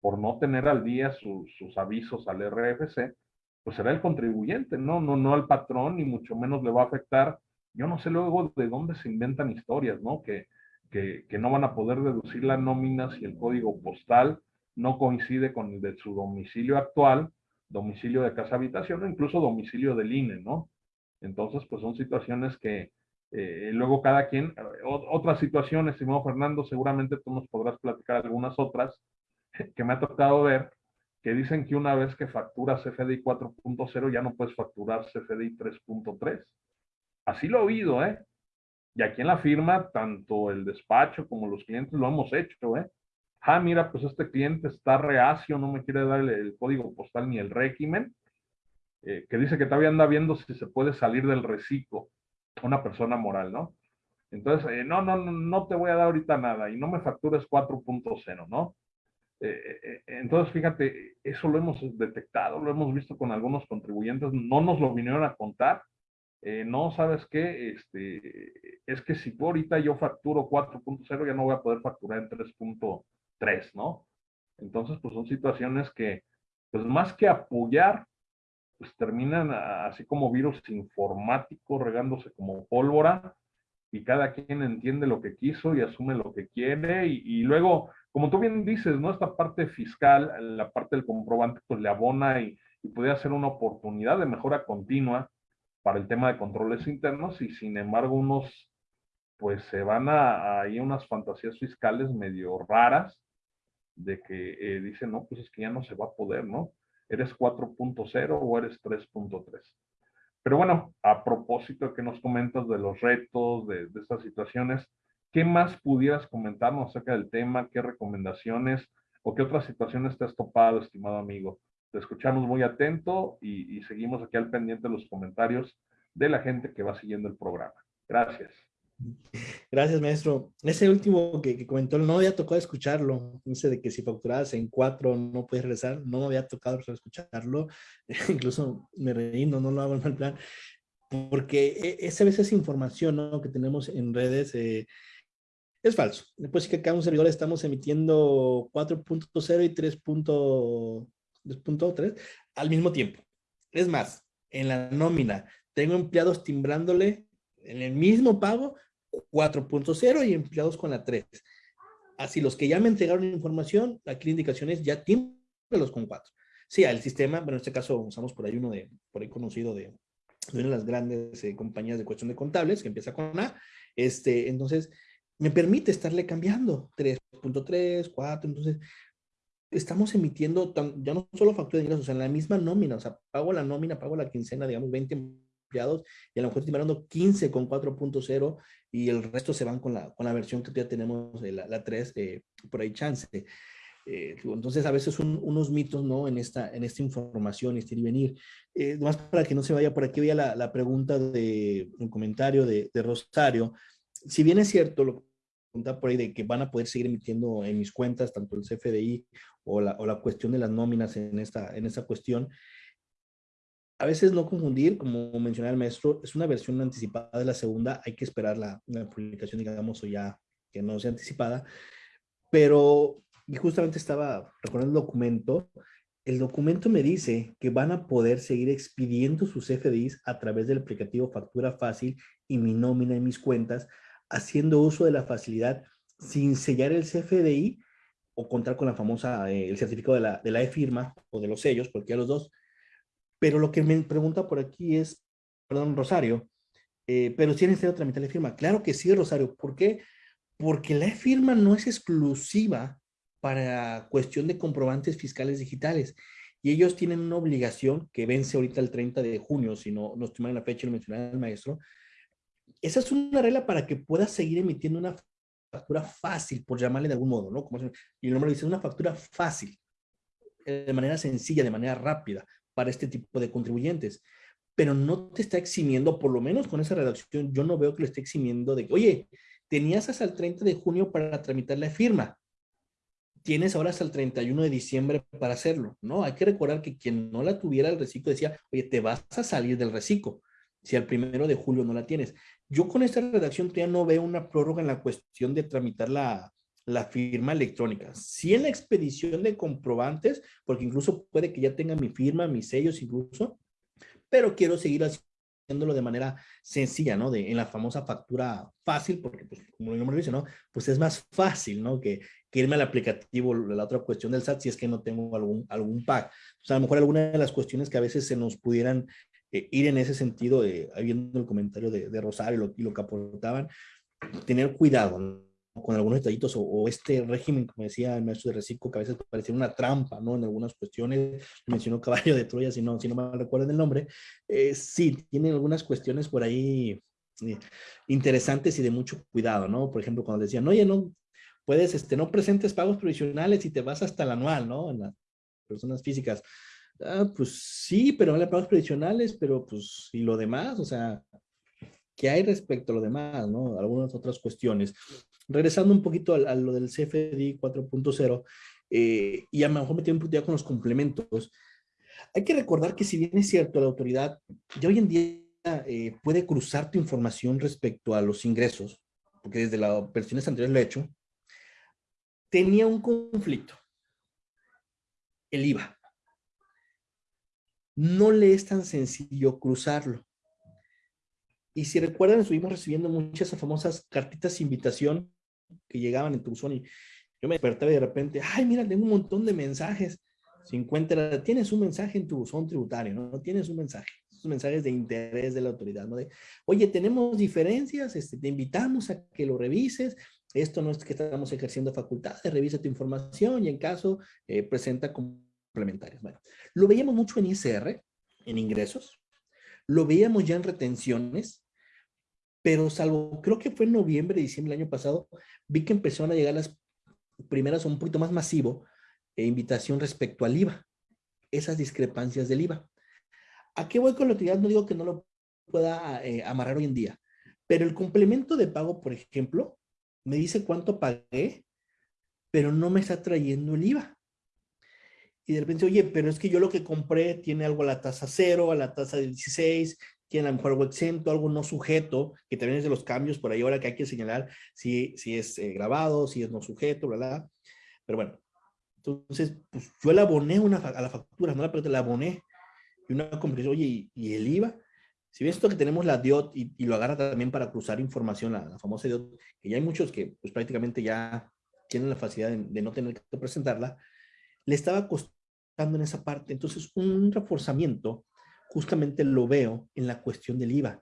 por no tener al día sus avisos al RFC, pues será el contribuyente, ¿no? No, no al patrón, ni mucho menos le va a afectar. Yo no sé luego de dónde se inventan historias, ¿no? Que, que, que no van a poder deducir la nómina si el código postal no coincide con el de su domicilio actual domicilio de casa habitación o incluso domicilio del INE, ¿no? Entonces, pues son situaciones que eh, luego cada quien, otras situaciones, estimado Fernando, seguramente tú nos podrás platicar algunas otras que me ha tocado ver, que dicen que una vez que facturas CFDI 4.0 ya no puedes facturar CFDI 3.3. Así lo he oído, ¿eh? Y aquí en la firma, tanto el despacho como los clientes lo hemos hecho, ¿eh? ah, mira, pues este cliente está reacio, no me quiere dar el, código postal ni el régimen, eh, que dice que todavía anda viendo si se puede salir del reciclo, una persona moral, ¿no? Entonces, eh, no, no, no te voy a dar ahorita nada y no me factures 4.0, ¿no? Eh, entonces, fíjate, eso lo hemos detectado, lo hemos visto con algunos contribuyentes, no nos lo vinieron a contar, no, ¿sabes qué? Este, es que si ahorita yo facturo 4.0, ya no voy a poder facturar en 3.0 tres, ¿no? Entonces, pues son situaciones que, pues más que apoyar, pues terminan así como virus informático regándose como pólvora y cada quien entiende lo que quiso y asume lo que quiere y, luego, como tú bien dices, ¿no? Esta parte fiscal, la parte del comprobante, pues le abona y, y puede ser una oportunidad de mejora continua para el tema de controles internos y sin embargo unos pues se van a, ahí unas fantasías fiscales medio raras de que eh, dicen, no, pues es que ya no se va a poder, ¿no? ¿Eres 4.0 o eres 3.3? Pero bueno, a propósito de que nos comentas de los retos, de, de estas situaciones, ¿qué más pudieras comentarnos acerca del tema? ¿Qué recomendaciones o qué otras situaciones te has topado, estimado amigo? Te escuchamos muy atento y, y seguimos aquí al pendiente de los comentarios de la gente que va siguiendo el programa. Gracias. Gracias, maestro. Ese último que, comentó, no había tocado escucharlo. Dice de que si facturabas en cuatro no puedes regresar. No me había tocado escucharlo. Incluso me reí, no, no lo hago en mal plan. Porque e, esa vez esa información ¿no? que tenemos en redes eh, es falso. Después sí que acá un servidor estamos emitiendo 4.0 y 3.3 al mismo tiempo. Es más, en la nómina tengo empleados timbrándole en el mismo pago 4.0 y empleados con la 3. Así los que ya me entregaron información, aquí la indicación es ya los con 4. Sí, el sistema, bueno, en este caso usamos por ahí uno de, por ahí conocido de, una de las grandes eh, compañías de cuestión de contables, que empieza con A, este, entonces me permite estarle cambiando 3.3, 4, entonces estamos emitiendo ya no solo factura de ingresos, en la misma nómina, o sea, pago la nómina, pago la quincena, digamos, 20 empleados y a lo mejor estoy mirando 15 con 4.0 y el resto se van con la, con la versión que ya tenemos, la, la 3, eh, por ahí chance. Eh, entonces, a veces son unos mitos, ¿no? En esta, en esta información, este ir y venir. Eh, más para que no se vaya por aquí, veía la, la pregunta de un comentario de, de, Rosario. Si bien es cierto, lo que por ahí de que van a poder seguir emitiendo en mis cuentas, tanto el CFDI o la, o la cuestión de las nóminas en esta, en esta cuestión, a veces no confundir, como mencionaba el maestro, es una versión anticipada de la segunda, hay que esperar la, publicación, digamos, o ya que no sea anticipada, pero y justamente estaba recordando el documento, el documento me dice que van a poder seguir expidiendo sus FDIs a través del aplicativo Factura Fácil y mi nómina en mis cuentas, haciendo uso de la facilidad sin sellar el CFDI o contar con la famosa, eh, el certificado de la, de la e-firma o de los sellos, cualquiera de los dos, pero lo que me pregunta por aquí es, perdón, Rosario, eh, pero si es necesario tramitar la firma. Claro que sí, Rosario. ¿Por qué? Porque la firma no es exclusiva para cuestión de comprobantes fiscales digitales. Y ellos tienen una obligación que vence ahorita el 30 de junio, si no, no estoy mal en la fecha, lo mencionaba el maestro. Esa es una regla para que puedas seguir emitiendo una factura fácil, por llamarle de algún modo, ¿no? Como y el nombre dice, una factura fácil, eh, de manera sencilla, de manera rápida, para este tipo de contribuyentes. Pero no te está eximiendo, por lo menos con esa redacción, yo no veo que le esté eximiendo de, oye, tenías hasta el 30 de junio para tramitar la firma. Tienes ahora hasta el 31 de diciembre para hacerlo. No, hay que recordar que quien no la tuviera el reciclo decía, oye, te vas a salir del reciclo si al primero de julio no la tienes. Yo con esta redacción todavía no veo una prórroga en la cuestión de tramitar la, la firma electrónica. Sí en la expedición de comprobantes, porque incluso puede que ya tenga mi firma, mis sellos incluso, pero quiero seguir haciéndolo de manera sencilla, ¿no? De, en la famosa factura fácil, porque pues, como el nombre dice, ¿no? Pues es más fácil, ¿no? Que, que, irme al aplicativo, la otra cuestión del SAT, si es que no tengo algún, algún pack. O sea, a lo mejor alguna de las cuestiones que a veces se nos pudieran eh, ir en ese sentido, eh, viendo el comentario de, de Rosario y lo que aportaban, tener cuidado, ¿no? con algunos detallitos o, este régimen, como decía el maestro de reciclo, que a veces parecía una trampa, ¿no? En algunas cuestiones, mencionó caballo de Troya, si no, si no me recuerdan el nombre, eh, sí, tiene algunas cuestiones por ahí eh, interesantes y de mucho cuidado, ¿no? Por ejemplo, cuando decían, oye, no, puedes, este, no presentes pagos provisionales y te vas hasta el anual, ¿no? En las personas físicas. Ah, pues sí, pero no le pagos provisionales, pero pues, y lo demás, o sea, ¿qué hay respecto a lo demás, no? Algunas otras cuestiones regresando un poquito a, lo del CFDI 4.0, eh, y a lo mejor me tengo un ya con los complementos, hay que recordar que si bien es cierto, la autoridad de hoy en día eh, puede cruzar tu información respecto a los ingresos, porque desde las versiones anteriores lo he hecho, tenía un conflicto. el IVA. No le es tan sencillo cruzarlo. Y si recuerdan, estuvimos recibiendo muchas famosas cartitas de invitación que llegaban en tu y yo me despertaba y de repente, ay, mira, tengo un montón de mensajes. 50, tienes un mensaje en tu buzón tributario, ¿no? Tienes un mensaje, esos mensajes de interés de la autoridad, ¿no? De, oye, tenemos diferencias, este, te invitamos a que lo revises, esto no es que estamos ejerciendo facultades, revisa tu información y en caso eh, presenta complementarios. Bueno, lo veíamos mucho en ISR, en ingresos, lo veíamos ya en retenciones, pero salvo, creo que fue en noviembre, diciembre del año pasado, vi que empezaron a llegar las primeras un poquito más masivo, e invitación respecto al IVA, esas discrepancias del IVA. ¿A qué voy con la utilidad? No digo que no lo pueda eh, amarrar hoy en día, pero el complemento de pago, por ejemplo, me dice cuánto pagué, pero no me está trayendo el IVA. Y de repente, oye, pero es que yo lo que compré tiene algo a la tasa cero, a la tasa del 16, tiene a lo mejor algo exento, algo no sujeto, que también es de los cambios por ahí ahora que hay que señalar si, si es eh, grabado, si es no sujeto, bla, bla. Pero bueno, entonces, pues yo la aboné una, a la factura, no la pero la aboné. Y una comprensión, oye, ¿y, el IVA? Si ves esto que tenemos la DIOT y, lo agarra también para cruzar información, la, famosa DIOT, que ya hay muchos que pues prácticamente ya tienen la facilidad de, no tener que presentarla, le estaba costando en esa parte. Entonces, un reforzamiento justamente lo veo en la cuestión del IVA,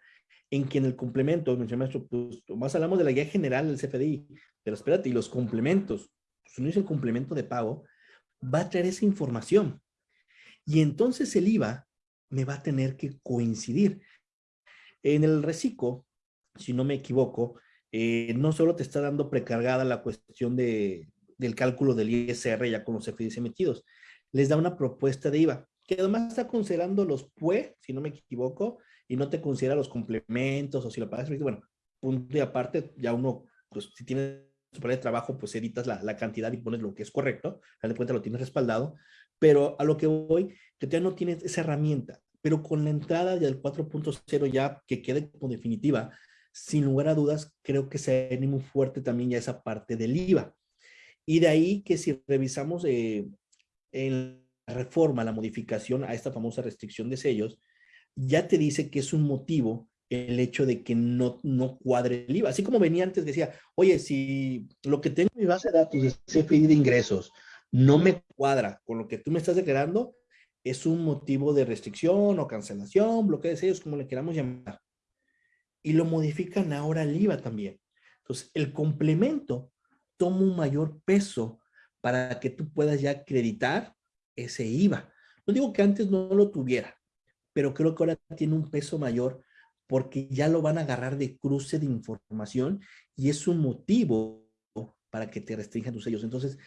en que en el complemento, maestro, pues más hablamos de la guía general del CFDI, pero espérate, y los complementos, si uno hizo el complemento de pago, va a traer esa información. Y entonces el IVA me va a tener que coincidir. En el reciclo, si no me equivoco, eh, no solo te está dando precargada la cuestión de, del cálculo del ISR ya con los FDIs emitidos, les da una propuesta de IVA, que además está considerando los PUE, si no me equivoco, y no te considera los complementos o si lo pagas, bueno, punto y aparte, ya uno, pues si tiene su de trabajo, pues editas la, la, cantidad y pones lo que es correcto, al de cuenta lo tienes respaldado, pero a lo que voy, que ya no tienes esa herramienta, pero con la entrada del 4.0 ya que quede como definitiva, sin lugar a dudas, creo que se viene muy fuerte también ya esa parte del IVA. Y de ahí que si revisamos eh, en la reforma, la modificación a esta famosa restricción de sellos, ya te dice que es un motivo el hecho de que no, no cuadre el IVA. Así como venía antes, decía, oye, si lo que tengo en mi base de datos es CFI de ingresos, no me cuadra con lo que tú me estás declarando, es un motivo de restricción o cancelación, bloqueo de sellos, como le queramos llamar. Y lo modifican ahora el IVA también. Entonces, el complemento toma un mayor peso para que tú puedas ya acreditar ese IVA. No digo que antes no lo tuviera, pero creo que ahora tiene un peso mayor porque ya lo van a agarrar de cruce de información y es un motivo para que te restrinjan tus sellos. Entonces,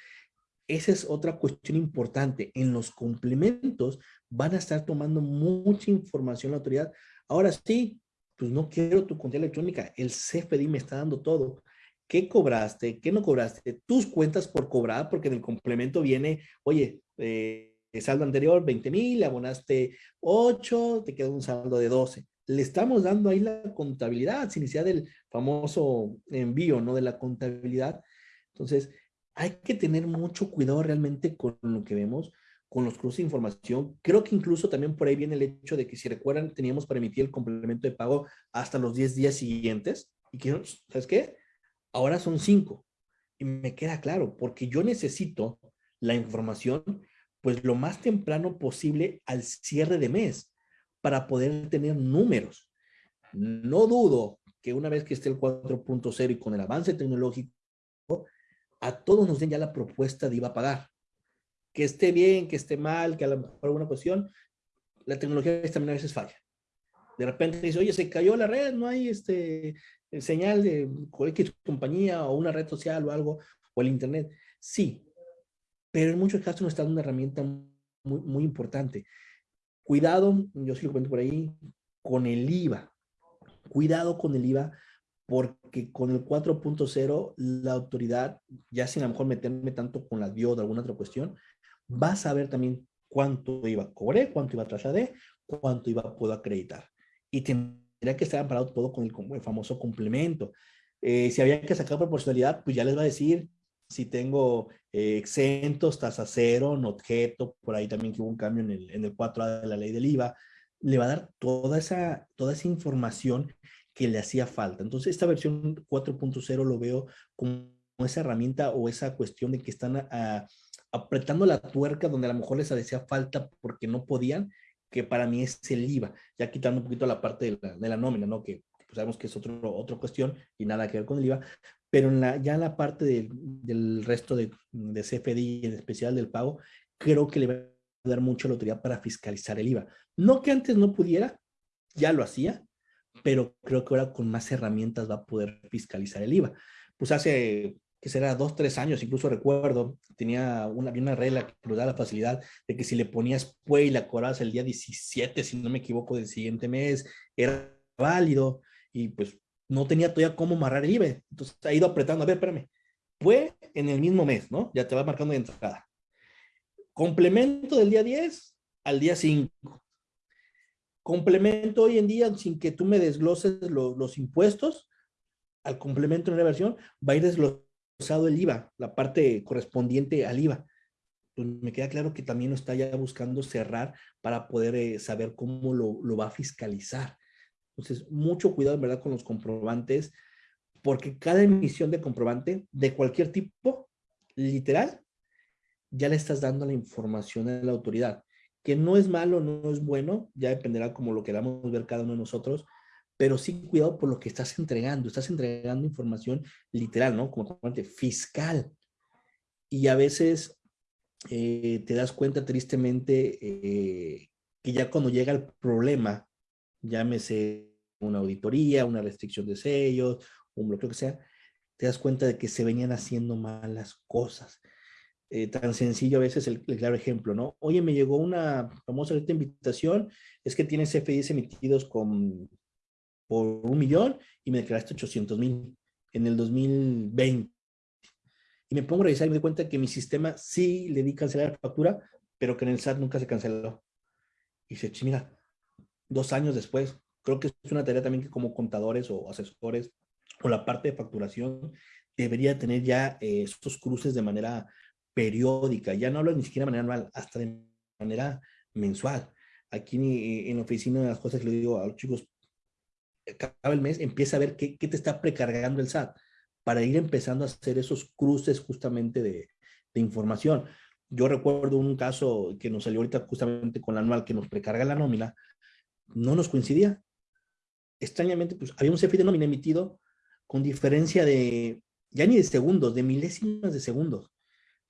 esa es otra cuestión importante. En los complementos van a estar tomando mucha información la autoridad. Ahora sí, pues no quiero tu cuenta electrónica. El CFDI me está dando todo. ¿Qué cobraste? ¿Qué no cobraste? Tus cuentas por cobrar, porque en el complemento viene, oye, eh, saldo anterior 20 mil, abonaste 8, te queda un saldo de 12 le estamos dando ahí la contabilidad, sin necesidad del famoso envío, ¿no? De la contabilidad. Entonces, hay que tener mucho cuidado realmente con lo que vemos, con los cruces de información. Creo que incluso también por ahí viene el hecho de que si recuerdan, teníamos para emitir el complemento de pago hasta los 10 días siguientes. Y que, ¿sabes qué? Ahora son 5. Y me queda claro, porque yo necesito la información, pues lo más temprano posible al cierre de mes para poder tener números. No dudo que una vez que esté el 4.0 y con el avance tecnológico, a todos nos den ya la propuesta de iba a pagar. Que esté bien, que esté mal, que a lo mejor alguna cuestión, la tecnología también a veces falla. De repente dice, oye, se cayó la red, no hay este señal de cualquier compañía o una red social o algo, o el internet. Sí, pero en muchos casos nos está una herramienta muy, muy importante. Cuidado, yo sí lo cuento por ahí, con el IVA. Cuidado con el IVA porque con el 4.0 la autoridad, ya sin a lo mejor meterme tanto con la DIO de alguna otra cuestión, va a saber también cuánto IVA cobré, cuánto IVA trasladé, cuánto IVA puedo acreditar. Y tendría que estar amparado todo con el, famoso complemento. Eh, si había que sacar proporcionalidad, pues ya les va a decir si tengo eh, exentos, tasa cero, no objeto, por ahí también que hubo un cambio en el, en el 4A de la ley del IVA, le va a dar toda esa, toda esa información que le hacía falta. Entonces, esta versión 4.0 lo veo como esa herramienta o esa cuestión de que están apretando la tuerca donde a lo mejor les hacía falta porque no podían, que para mí es el IVA, ya quitando un poquito la parte de la, de la nómina, ¿no? Que pues, sabemos que es otro, otra cuestión y nada que ver con el IVA, pero en la, ya en la parte del resto de, de CFDI, en especial del pago, creo que le va a dar mucho la autoridad para fiscalizar el IVA. No que antes no pudiera, ya lo hacía, pero creo que ahora con más herramientas va a poder fiscalizar el IVA. Pues hace, que será dos, tres años, incluso recuerdo, tenía una, una regla que nos da la facilidad de que si le ponías PUE y la cobrabas el día 17, si no me equivoco, del siguiente mes, era válido y pues no tenía todavía cómo amarrar el IVA. Entonces ha ido apretando, a ver, espérame, PUE en el mismo mes, ¿no? Ya te va marcando de entrada. Complemento del día 10 al día 5 complemento hoy en día, sin que tú me desgloses los impuestos, al complemento en la versión, va a ir desglosado el IVA, la parte correspondiente al IVA. Pues me queda claro que también lo está ya buscando cerrar para poder eh, saber cómo lo, lo va a fiscalizar. Entonces, mucho cuidado, en verdad, con los comprobantes, porque cada emisión de comprobante de cualquier tipo, literal, ya le estás dando la información a la autoridad que no es malo, no es bueno, ya dependerá como lo queramos ver cada uno de nosotros, pero sí cuidado por lo que estás entregando, estás entregando información literal, ¿no? Como fiscal. Y a veces eh, te das cuenta tristemente eh, que ya cuando llega el problema, llámese una auditoría, una restricción de sellos, un bloqueo que sea, te das cuenta de que se venían haciendo malas cosas. Eh, tan sencillo a veces el, claro ejemplo, ¿no? Oye, me llegó una famosa invitación, es que tienes CFDs emitidos con, por un millón y me declaraste 800 mil en el 2020. Y me pongo a revisar y me doy cuenta que mi sistema sí le di cancelar la factura, pero que en el SAT nunca se canceló. Y dice, mira, dos años después, creo que es una tarea también que como contadores o asesores o la parte de facturación debería tener ya eh, cruces de manera periódica, ya no hablo ni siquiera de manera anual, hasta de manera mensual. Aquí en la oficina, las cosas que le digo a los chicos, cada el mes empieza a ver qué, qué, te está precargando el SAT para ir empezando a hacer esos cruces justamente de, de, información. Yo recuerdo un caso que nos salió ahorita justamente con la anual que nos precarga la nómina, no nos coincidía. Extrañamente, pues había un CFI de nómina emitido con diferencia de, ya ni de segundos, de milésimas de segundos.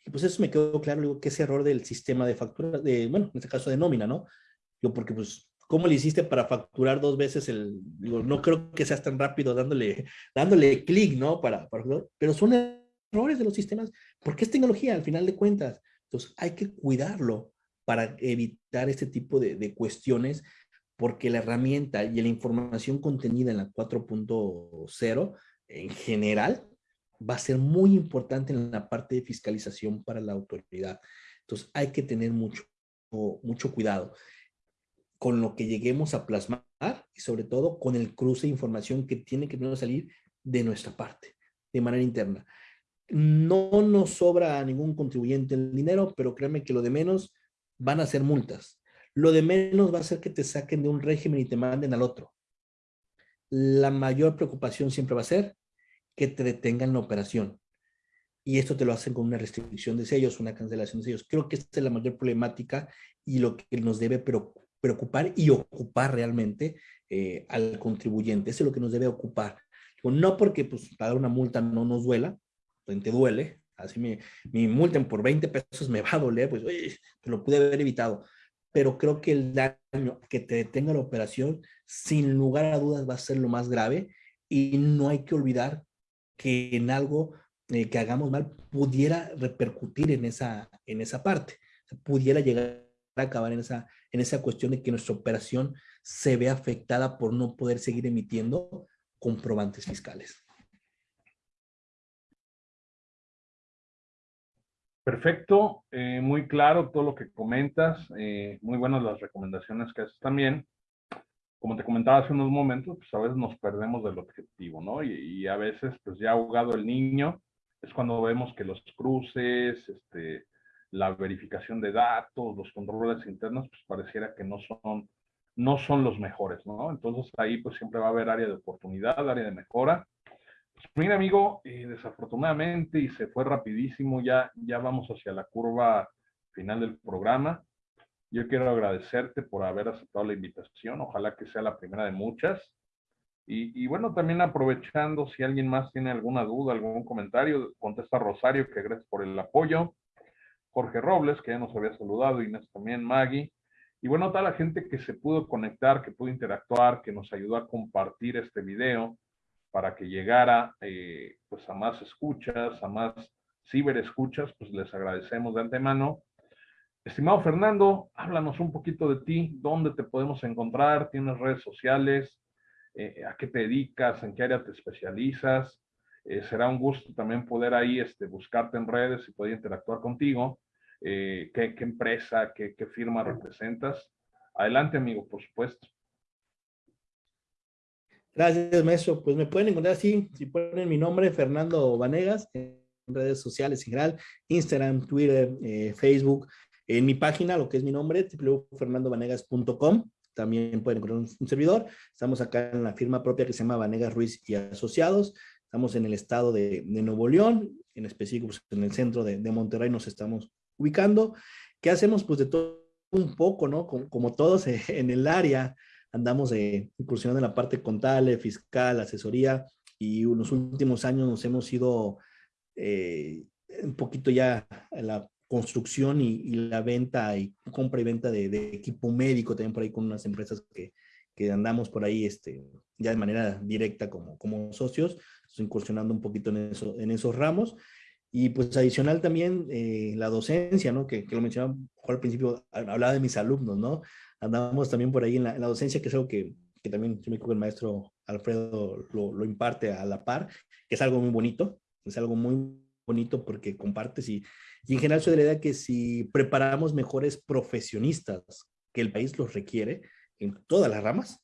Y pues eso me quedó claro, digo, que ese error del sistema de factura, de, bueno, en este caso de nómina, ¿no? Yo porque pues, ¿cómo le hiciste para facturar dos veces el, digo, no creo que seas tan rápido dándole, dándole clic, ¿no? Para, para, pero son errores de los sistemas, porque es tecnología al final de cuentas. Entonces hay que cuidarlo para evitar este tipo de, de cuestiones, porque la herramienta y la información contenida en la 4.0 en general va a ser muy importante en la parte de fiscalización para la autoridad. Entonces hay que tener mucho, mucho cuidado con lo que lleguemos a plasmar y sobre todo con el cruce de información que tiene que salir de nuestra parte, de manera interna. No nos sobra a ningún contribuyente el dinero, pero créeme que lo de menos van a ser multas. Lo de menos va a ser que te saquen de un régimen y te manden al otro. La mayor preocupación siempre va a ser que te detengan la operación. Y esto te lo hacen con una restricción de sellos, una cancelación de sellos. Creo que esta es la mayor problemática y lo que nos debe preocupar y ocupar realmente eh, al contribuyente. Eso es lo que nos debe ocupar. No porque pues, pagar una multa no nos duela, pues, te duele, así me, me multen por 20 pesos me va a doler, pues te lo pude haber evitado. Pero creo que el daño que te detenga la operación, sin lugar a dudas, va a ser lo más grave y no hay que olvidar que en algo eh, que hagamos mal pudiera repercutir en esa, en esa parte, pudiera llegar a acabar en esa, en esa cuestión de que nuestra operación se ve afectada por no poder seguir emitiendo comprobantes fiscales. Perfecto, eh, muy claro todo lo que comentas, eh, muy buenas las recomendaciones que haces también como te comentaba hace unos momentos, pues a veces nos perdemos del objetivo, ¿no? Y, a veces, pues ya ha jugado el niño, es cuando vemos que los cruces, este, la verificación de datos, los controles internos, pues pareciera que no son, no son los mejores, ¿no? Entonces ahí pues siempre va a haber área de oportunidad, área de mejora. Pues mira, amigo, eh, desafortunadamente, y se fue rapidísimo, ya, ya vamos hacia la curva final del programa. Yo quiero agradecerte por haber aceptado la invitación. Ojalá que sea la primera de muchas. Y, bueno, también aprovechando, si alguien más tiene alguna duda, algún comentario, contesta Rosario, que gracias por el apoyo. Jorge Robles, que ya nos había saludado, Inés también, Maggie. Y bueno, toda la gente que se pudo conectar, que pudo interactuar, que nos ayudó a compartir este video para que llegara eh, pues a más escuchas, a más ciberescuchas, pues les agradecemos de antemano. Estimado Fernando, háblanos un poquito de ti, dónde te podemos encontrar, tienes redes sociales, eh, a qué te dedicas, en qué área te especializas. Eh, será un gusto también poder ahí este, buscarte en redes y poder interactuar contigo. Eh, ¿qué, empresa, qué, firma representas? Adelante, amigo, por supuesto. Gracias, maestro. Pues me pueden encontrar así, si ponen mi nombre, Fernando Vanegas, en redes sociales en general, Instagram, Twitter, Facebook, en mi página, lo que es mi nombre, www.fernandovanegas.com, también pueden encontrar un, servidor. Estamos acá en la firma propia que se llama Vanegas Ruiz y Asociados. Estamos en el estado de, Nuevo León, en específico pues, en el centro de, Monterrey nos estamos ubicando. ¿Qué hacemos? Pues de todo un poco, ¿no? Como, todos en el área, andamos eh, incursionando en la parte contable, fiscal, asesoría, y en los últimos años nos hemos ido eh, un poquito ya en la construcción y, la venta y compra y venta de, equipo médico también por ahí con unas empresas que, que, andamos por ahí este, ya de manera directa como, como socios, incursionando un poquito en, eso, en esos ramos. Y pues adicional también eh, la docencia, ¿no? Que, que lo mencionaba al principio, hablaba de mis alumnos, ¿no? Andamos también por ahí en la, la docencia, que es algo que, que también yo me que el maestro Alfredo lo, lo imparte a la par, que es algo muy bonito, es algo muy bonito porque compartes y, y en general soy de la idea que si preparamos mejores profesionistas que el país los requiere en todas las ramas,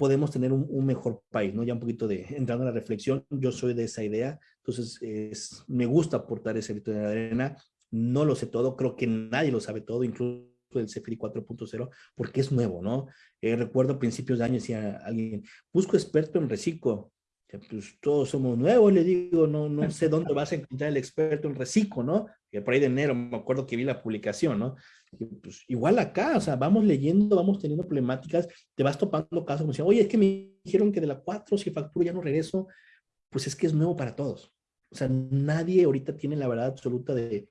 podemos tener un, mejor país, ¿no? Ya un poquito de, entrando en la reflexión, yo soy de esa idea, entonces es, me gusta aportar ese grito de arena, no lo sé todo, creo que nadie lo sabe todo, incluso el CFRI 4.0, porque es nuevo, ¿no? Eh, recuerdo a principios de año decía alguien, busco experto en reciclo, pues todos somos nuevos, le digo, no, no sé dónde vas a encontrar el experto en reciclo, ¿no? Por ahí de enero me acuerdo que vi la publicación, ¿no? pues igual acá, o sea, vamos leyendo, vamos teniendo problemáticas, te vas topando casos como si, oye, es que me dijeron que de la 4 si facturo ya no regreso, pues es que es nuevo para todos. O sea, nadie ahorita tiene la verdad absoluta de,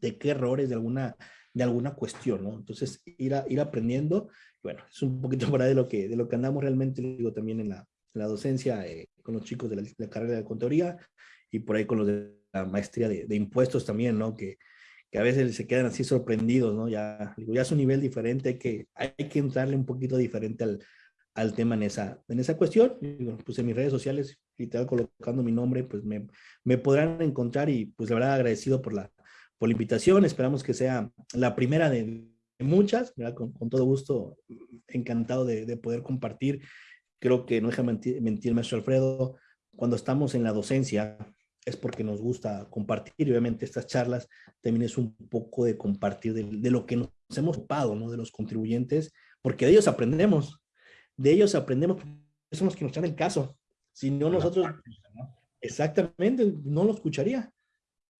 de qué errores de alguna, de alguna cuestión, ¿no? Entonces, ir, a, ir aprendiendo, bueno, es un poquito para de lo que, de lo que andamos realmente, digo, también en la, la docencia eh, con los chicos de la, carrera de contaduría y por ahí con los de la maestría de, impuestos también, ¿no? Que, que, a veces se quedan así sorprendidos, ¿no? Ya, ya es un nivel diferente, hay que, hay que entrarle un poquito diferente al, al tema en esa, en esa cuestión. pues en mis redes sociales, literal colocando mi nombre, pues me, me podrán encontrar y pues la verdad agradecido por la, por la invitación. Esperamos que sea la primera de, muchas, con, con, todo gusto, encantado de, de poder compartir creo que no deja mentir, mentir maestro Alfredo, cuando estamos en la docencia es porque nos gusta compartir y obviamente estas charlas también es un poco de compartir de, lo que nos hemos ocupado, ¿no? De los contribuyentes, porque de ellos aprendemos, de ellos aprendemos, son los que nos traen el caso. Si no nosotros, exactamente, no lo escucharía.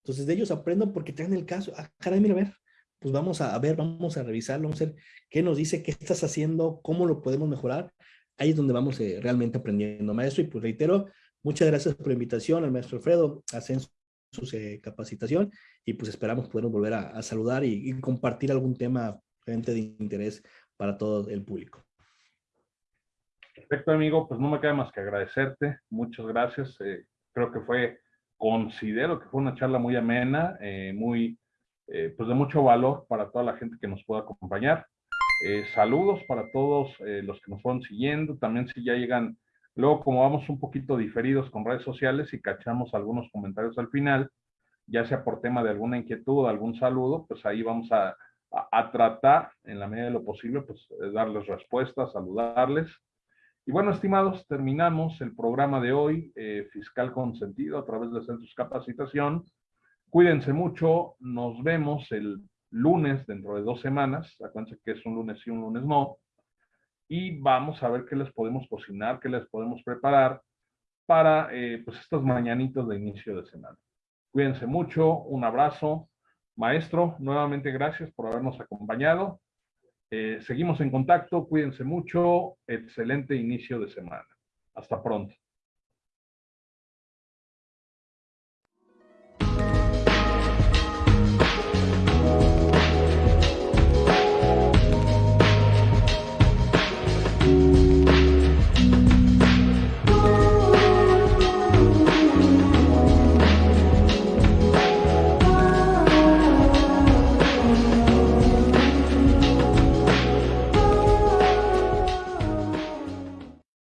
Entonces de ellos aprendo porque traen el caso. Ah, caray, mira, a ver, pues vamos a, a ver, vamos a revisarlo, vamos a ver qué nos dice, qué estás haciendo, cómo lo podemos mejorar ahí es donde vamos eh, realmente aprendiendo, maestro. Y pues reitero, muchas gracias por la invitación al maestro Alfredo, a su eh, capacitación y pues esperamos poder volver a, saludar y, compartir algún tema realmente de interés para todo el público. Perfecto, amigo. Pues no me queda más que agradecerte. Muchas gracias. Eh, creo que fue, considero que fue una charla muy amena, muy, pues de mucho valor para toda la gente que nos pueda acompañar. Eh, saludos para todos eh, los que nos fueron siguiendo. También si ya llegan, luego como vamos un poquito diferidos con redes sociales y cachamos algunos comentarios al final, ya sea por tema de alguna inquietud algún saludo, pues ahí vamos a, tratar en la medida de lo posible, pues darles respuestas, saludarles. Y bueno, estimados, terminamos el programa de hoy, eh, Fiscal Consentido, a través de Centros Capacitación. Cuídense mucho, nos vemos el lunes dentro de dos semanas. Acuérdense que es un lunes y un lunes no. Y vamos a ver qué les podemos cocinar, qué les podemos preparar para eh, pues estos mañanitos de inicio de semana. Cuídense mucho, un abrazo. Maestro, nuevamente gracias por habernos acompañado. Eh, seguimos en contacto, cuídense mucho, excelente inicio de semana. Hasta pronto.